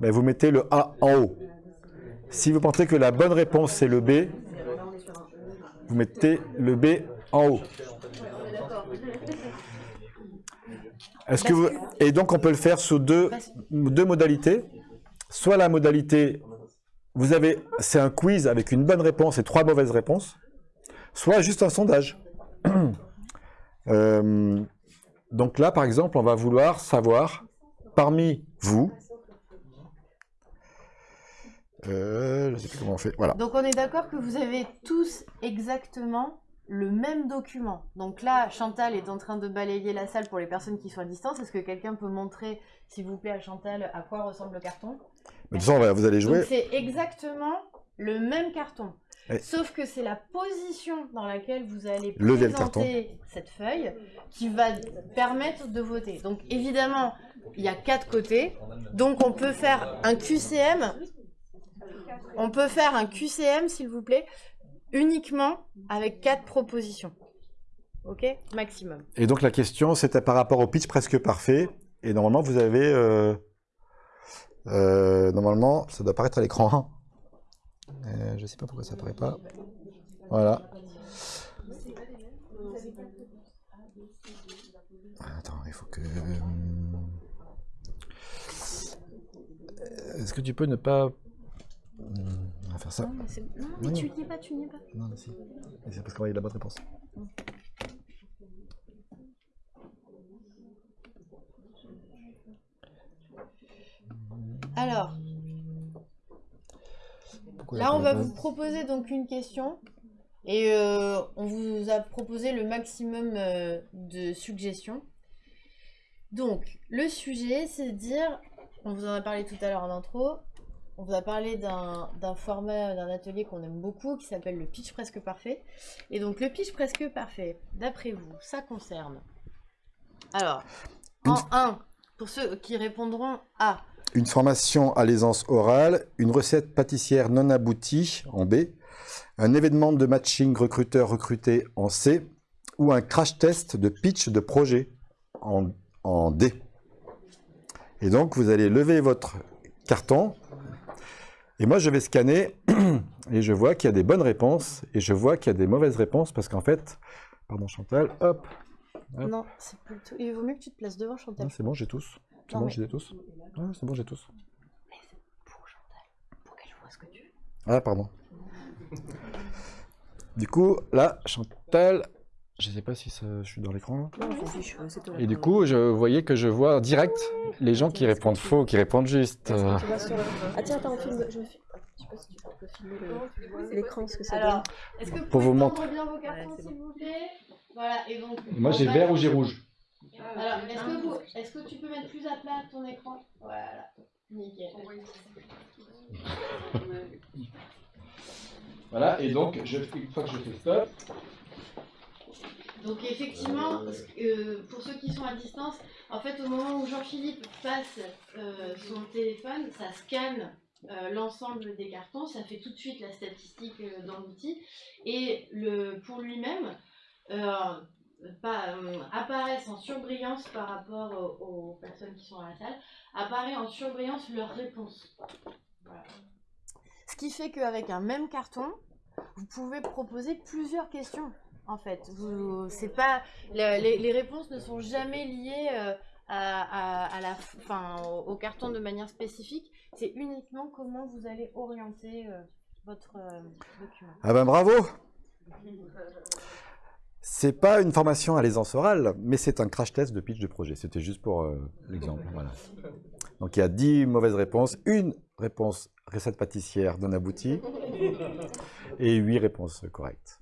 ben, vous mettez le A en haut. Si vous pensez que la bonne réponse c'est le B, vous mettez le B en haut. Et donc on peut le faire sous deux, deux modalités. Soit la modalité, vous avez, c'est un quiz avec une bonne réponse et trois mauvaises réponses. Soit juste un sondage. Euh, donc là, par exemple, on va vouloir savoir, parmi vous, euh, je ne sais plus comment on fait, voilà. Donc on est d'accord que vous avez tous exactement le même document. Donc là, Chantal est en train de balayer la salle pour les personnes qui sont à distance. Est-ce que quelqu'un peut montrer, s'il vous plaît, à Chantal, à quoi ressemble le carton? Mais de toute façon, vous allez jouer. C'est exactement le même carton. Ouais. Sauf que c'est la position dans laquelle vous allez Lever présenter cette feuille qui va permettre de voter. Donc évidemment, il y a quatre côtés. Donc on peut faire un QCM. On peut faire un QCM, s'il vous plaît, uniquement avec quatre propositions. Ok? Maximum. Et donc la question, c'était par rapport au pitch presque parfait. Et normalement, vous avez... euh, euh, normalement, ça doit apparaître à l'écran. Euh, je ne sais pas pourquoi ça apparaît pas. Voilà. Attends, il faut que... euh, Est-ce que tu peux ne pas... Hmm, On va faire ça. Non, mais, c'est- non, mais Non. tu n'y es pas, tu n'y es pas. Non, mais si. C'est parce qu'on va y la bonne réponse. Alors, Pourquoi là, on va vous proposer donc une question. Et euh, on vous a proposé le maximum euh, de suggestions. Donc, le sujet, c'est de dire, on vous en a parlé tout à l'heure en intro, on vous a parlé d'un format, d'un atelier qu'on aime beaucoup, qui s'appelle le pitch presque parfait. Et donc, le pitch presque parfait, d'après vous, ça concerne... Alors, en 1, pour ceux qui répondront A, Une formation à l'aisance orale, une recette pâtissière non aboutie en B, un événement de matching recruteur recruté en C, ou un crash test de pitch de projet en, en D. Et donc, vous allez lever votre carton. Et moi, je vais scanner et je vois qu'il y a des bonnes réponses et je vois qu'il y a des mauvaises réponses parce qu'en fait, pardon Chantal, hop, hop. Non, c'est plutôt. Il vaut mieux que tu te places devant Chantal. C'est bon, j'ai tous. C'est bon, mais- j'ai tous. Ouais, c'est bon, j'ai tous. Pour qu'elle voit ce que tu veux. Ah, pardon. Du coup, là, Chantal, je sais pas si ça- je suis dans l'écran. c'est toi. Et du coup, je voyais que je vois direct les gens qui répondent faux, qui répondent juste. euh, sur le- Ah tiens, attends, on filme, je me filme. Je sais pas si tu peux filmer le- l'écran, ce que ça Alors, donne. est-ce que vous Pour pouvez vous prendre montrer. bien vos cartons, s'il vous plaît? Voilà, et donc... Moi, j'ai vert ou j'ai rouge Alors, est-ce que, vous- est-ce que tu peux mettre plus à plat ton écran? Voilà, nickel. Voilà, et donc, je, une fois que je fais stop, Donc effectivement, euh, pour ceux qui sont à distance, en fait au moment où Jean-Philippe passe euh, son téléphone, ça scanne euh, l'ensemble des cartons, ça fait tout de suite la statistique euh, dans l'outil, et le, pour lui-même, euh, pas, euh, apparaissent en surbrillance par rapport aux, aux personnes qui sont à la salle, apparaît en surbrillance leur réponse. Voilà. Ce qui fait qu'avec un même carton, vous pouvez proposer plusieurs questions. En fait, vous, c'est pas le- les, les réponses ne sont jamais liées euh, à, à- à la, enfin, au, au carton de manière spécifique. C'est uniquement comment vous allez orienter euh, votre euh, document. Ah ben bravo C'est pas une formation à l'aisance orale, mais c'est un crash test de pitch de projet. C'était juste pour euh, l'exemple. Donc il y a 10 mauvaises réponses, une réponse recette pâtissière d'un abouti et 8 réponses correctes.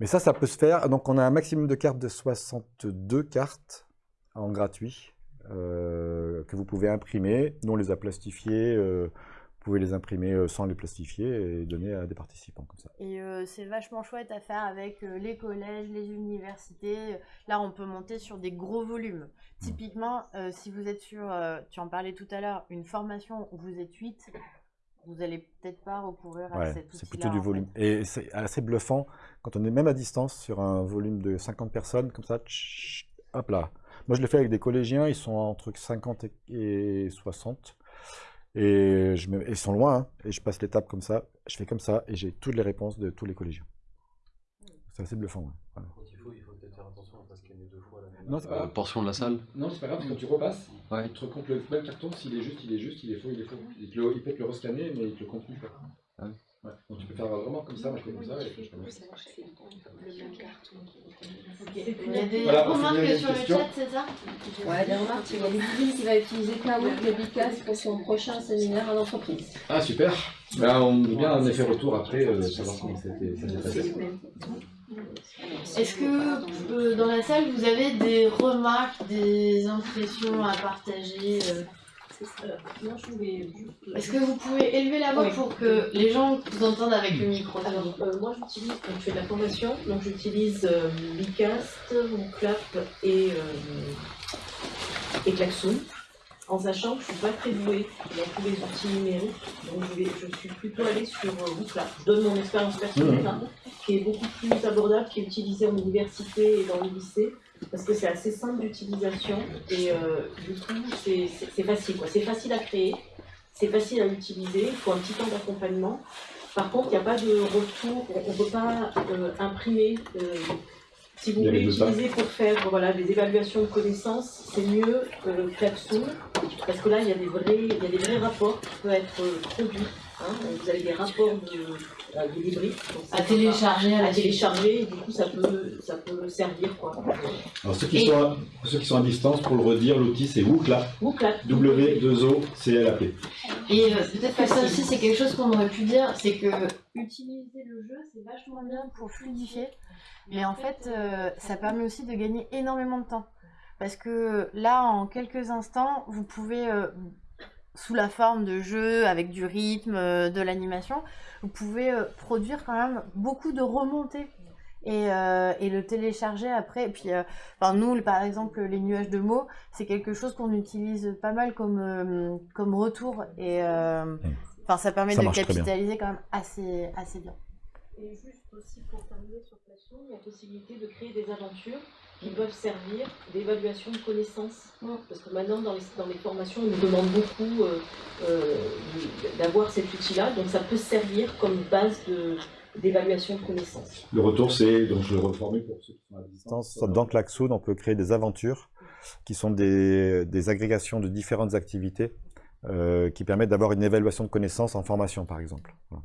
Mais ça, ça peut se faire. Donc on a un maximum de cartes de 62 cartes en gratuit euh, que vous pouvez imprimer. Nous, on les a plastifiées. euh, pouvez les imprimer euh, sans les plastifier et donner à des participants comme ça. Et euh, c'est vachement chouette à faire avec euh, les collèges, les universités. Là, on peut monter sur des gros volumes. Typiquement, euh, si vous êtes sur, euh, tu en parlais tout à l'heure, une formation où vous êtes 8, vous allez peut-être pas recourir à Ouais, cet c'est plutôt du volume. Et c'est assez bluffant quand on est même à distance sur un volume de 50 personnes, comme ça, tch, hop là. Moi, je le fais avec des collégiens, ils sont entre 50 et et 60. Et je me- ils sont loin, hein, et je passe l'étape comme ça, je fais comme ça, et j'ai toutes les réponses de tous les collégiens. C'est assez bluffant. ouais. Voilà. Quand il faut, il faut peut-être faire attention à pas scanner deux fois la même. Non, c'est pas Euh, portion de la salle Non, c'est pas grave, parce que quand tu repasses, Ouais. il te recompte le même carton, s'il est juste, il est juste, il est faux, il est faux. Il, te le- il peut te le rescanner, mais il te le compte plus. quoi. Ah oui. Ouais. Donc tu peux faire vraiment comme ça, moi je fais comme ça, et je fais comme ça. Il y a des Voilà, remarques sur le chat, c'est ça Ouais, des remarques, il y a Ludivine qui va utiliser Kahoot et Bicas pour son prochain séminaire en entreprise. Ah super ben, On veut bien un effet retour après, euh, savoir comment c'était- ça s'est passé. Est-ce que euh, dans la salle, vous avez des remarques, des impressions à partager euh, Est-ce que vous pouvez élever la voix Oui. pour que les gens vous entendent avec le micro Alors, euh, moi j'utilise, donc je fais de la formation, donc j'utilise euh, Bicast, Clap et, euh, et Klaxoon, en sachant que je suis pas très douée dans tous les outils numériques, donc je, vais, je suis plutôt allée sur euh, Wooclap. Je donne mon expérience personnelle, hein, qui est beaucoup plus abordable, qui est utilisée en université et dans les lycées, parce que c'est assez simple d'utilisation et euh, du coup c'est facile, quoi. c'est facile à créer, c'est facile à utiliser, il faut un petit temps d'accompagnement. Par contre, il n'y a pas de retour, on ne peut pas euh, imprimer. euh, si vous voulez utiliser pour faire voilà, des évaluations de connaissances, c'est mieux euh, Klaxoon, parce que là, il y, a des vrais, il y a des vrais rapports qui peuvent être produits. hein. Vous avez des rapports de, euh, À télécharger à la à télécharger, et du coup, ça peut, ça peut servir. Quoi. Alors ceux qui, Et- sont à, ceux qui sont à distance, pour le redire, l'outil c'est Wooclap. Wooclap. W2O-C-L-A-P. Et euh, peut-être que ça aussi, c'est quelque chose qu'on aurait pu dire, c'est que utiliser le jeu, c'est vachement bien pour fluidifier. Mais en fait, euh, ça permet aussi de gagner énormément de temps. Parce que là, en quelques instants, vous pouvez, euh, sous la forme de jeu, avec du rythme, euh, de l'animation, vous pouvez euh, produire quand même beaucoup de remontées. Et, euh, et le télécharger après. Et puis, euh, enfin, nous, par exemple, les nuages de mots, c'est quelque chose qu'on utilise pas mal comme, euh, comme retour. Et euh, enfin, ça permet Ça de capitaliser quand même assez, assez bien. Et juste aussi pour terminer sur Klaxoon, il y a possibilité de créer des aventures. Qui peuvent servir d'évaluation de connaissances. Parce que maintenant, dans les, dans les formations, on nous demande beaucoup euh, euh, d'avoir cet outil-là, donc ça peut servir comme base de- d'évaluation de, connaissances. Le retour, c'est, donc je le reformule pour ceux qui sont à distance. Dans dans Klaxoon, on peut créer des aventures qui sont des, des agrégations de différentes activités euh, qui permettent d'avoir une évaluation de connaissances en formation, par exemple. Voilà.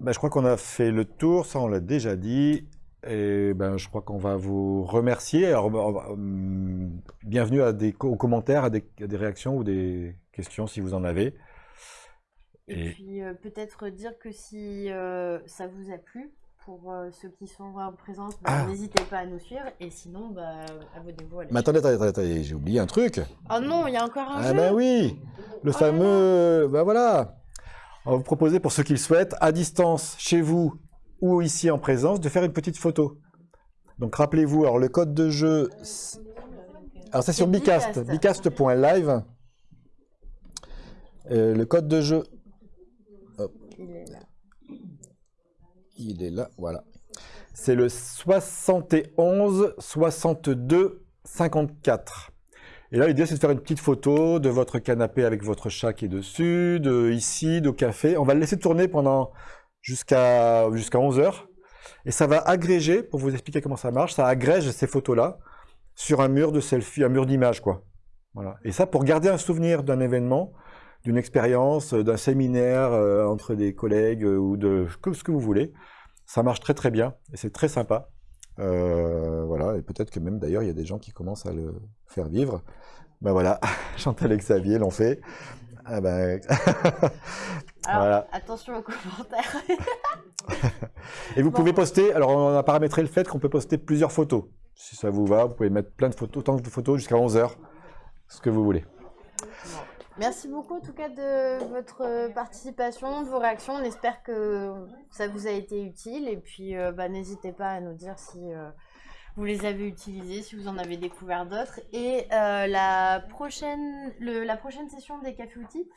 Ben, je crois qu'on a fait le tour, ça on l'a déjà dit. Et ben, je crois qu'on va vous remercier. Alors, hum, bienvenue à des, aux commentaires, à des, à des réactions ou des questions si vous en avez. Et Et puis euh, peut-être dire que si euh, ça vous a plu, pour euh, ceux qui sont en présence, bah, Ah. n'hésitez pas à nous suivre. Et sinon, bah, abonnez-vous à la Mais attendez, attendez, attendez, attendez, j'ai oublié un truc. Oh non, il y a encore un Ah jeu ben oui, le fameux, ben voilà. On va vous proposer pour ceux qui le souhaitent, à distance, chez vous ou ici en présence, de faire une petite photo. Donc rappelez-vous, alors le code de jeu, alors c'est sur Bicast, bicast.live. Euh, le code de jeu, hop, Il est là. il est là, voilà. C'est le 71 62 54. Et là, l'idée, c'est de faire une petite photo de votre canapé avec votre chat qui est dessus, de ici, de café. On va le laisser tourner pendant jusqu'à jusqu'à 11 heures. Et ça va agréger, pour vous expliquer comment ça marche, ça agrège ces photos-là sur un mur de selfie, un mur d'image. Voilà. Et ça, pour garder un souvenir d'un événement, d'une expérience, d'un séminaire euh, entre des collègues euh, ou de ce que vous voulez, ça marche très très bien et c'est très sympa. Euh, voilà, et peut-être que même d'ailleurs il y a des gens qui commencent à le faire vivre. Ben voilà, Chantal et Xavier l'ont fait. Ah ben... Alors, voilà. attention aux commentaires. Et vous pouvez poster, alors on a paramétré le fait qu'on peut poster plusieurs photos. Si ça vous va, vous pouvez mettre plein de photos, autant de photos jusqu'à 11 heures, ce que vous voulez. Merci beaucoup en tout cas de votre participation, de vos réactions. On espère que ça vous a été utile et puis euh, bah, n'hésitez pas à nous dire si euh, vous les avez utilisés, si vous en avez découvert d'autres. Et euh, la, prochaine, le- la prochaine session des cafés outils,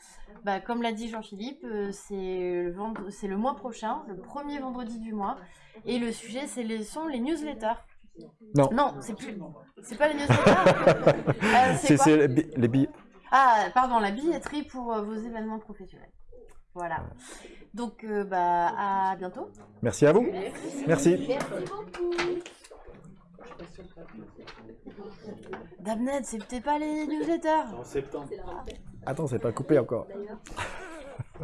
bah, comme l'a dit Jean-Philippe, euh, c'est le, mois prochain, le premier vendredi du mois. Et le sujet, c'est les, sont les newsletters. Non. Non, c'est plus. C'est pas les newsletters. Euh, c'est les bi- les billes. ah, pardon, la billetterie pour vos événements professionnels. Voilà. Donc, bah, à bientôt. Merci à vous. Merci. beaucoup. Damned, c'est peut-être pas les newsletters. Attends, c'est pas coupé encore.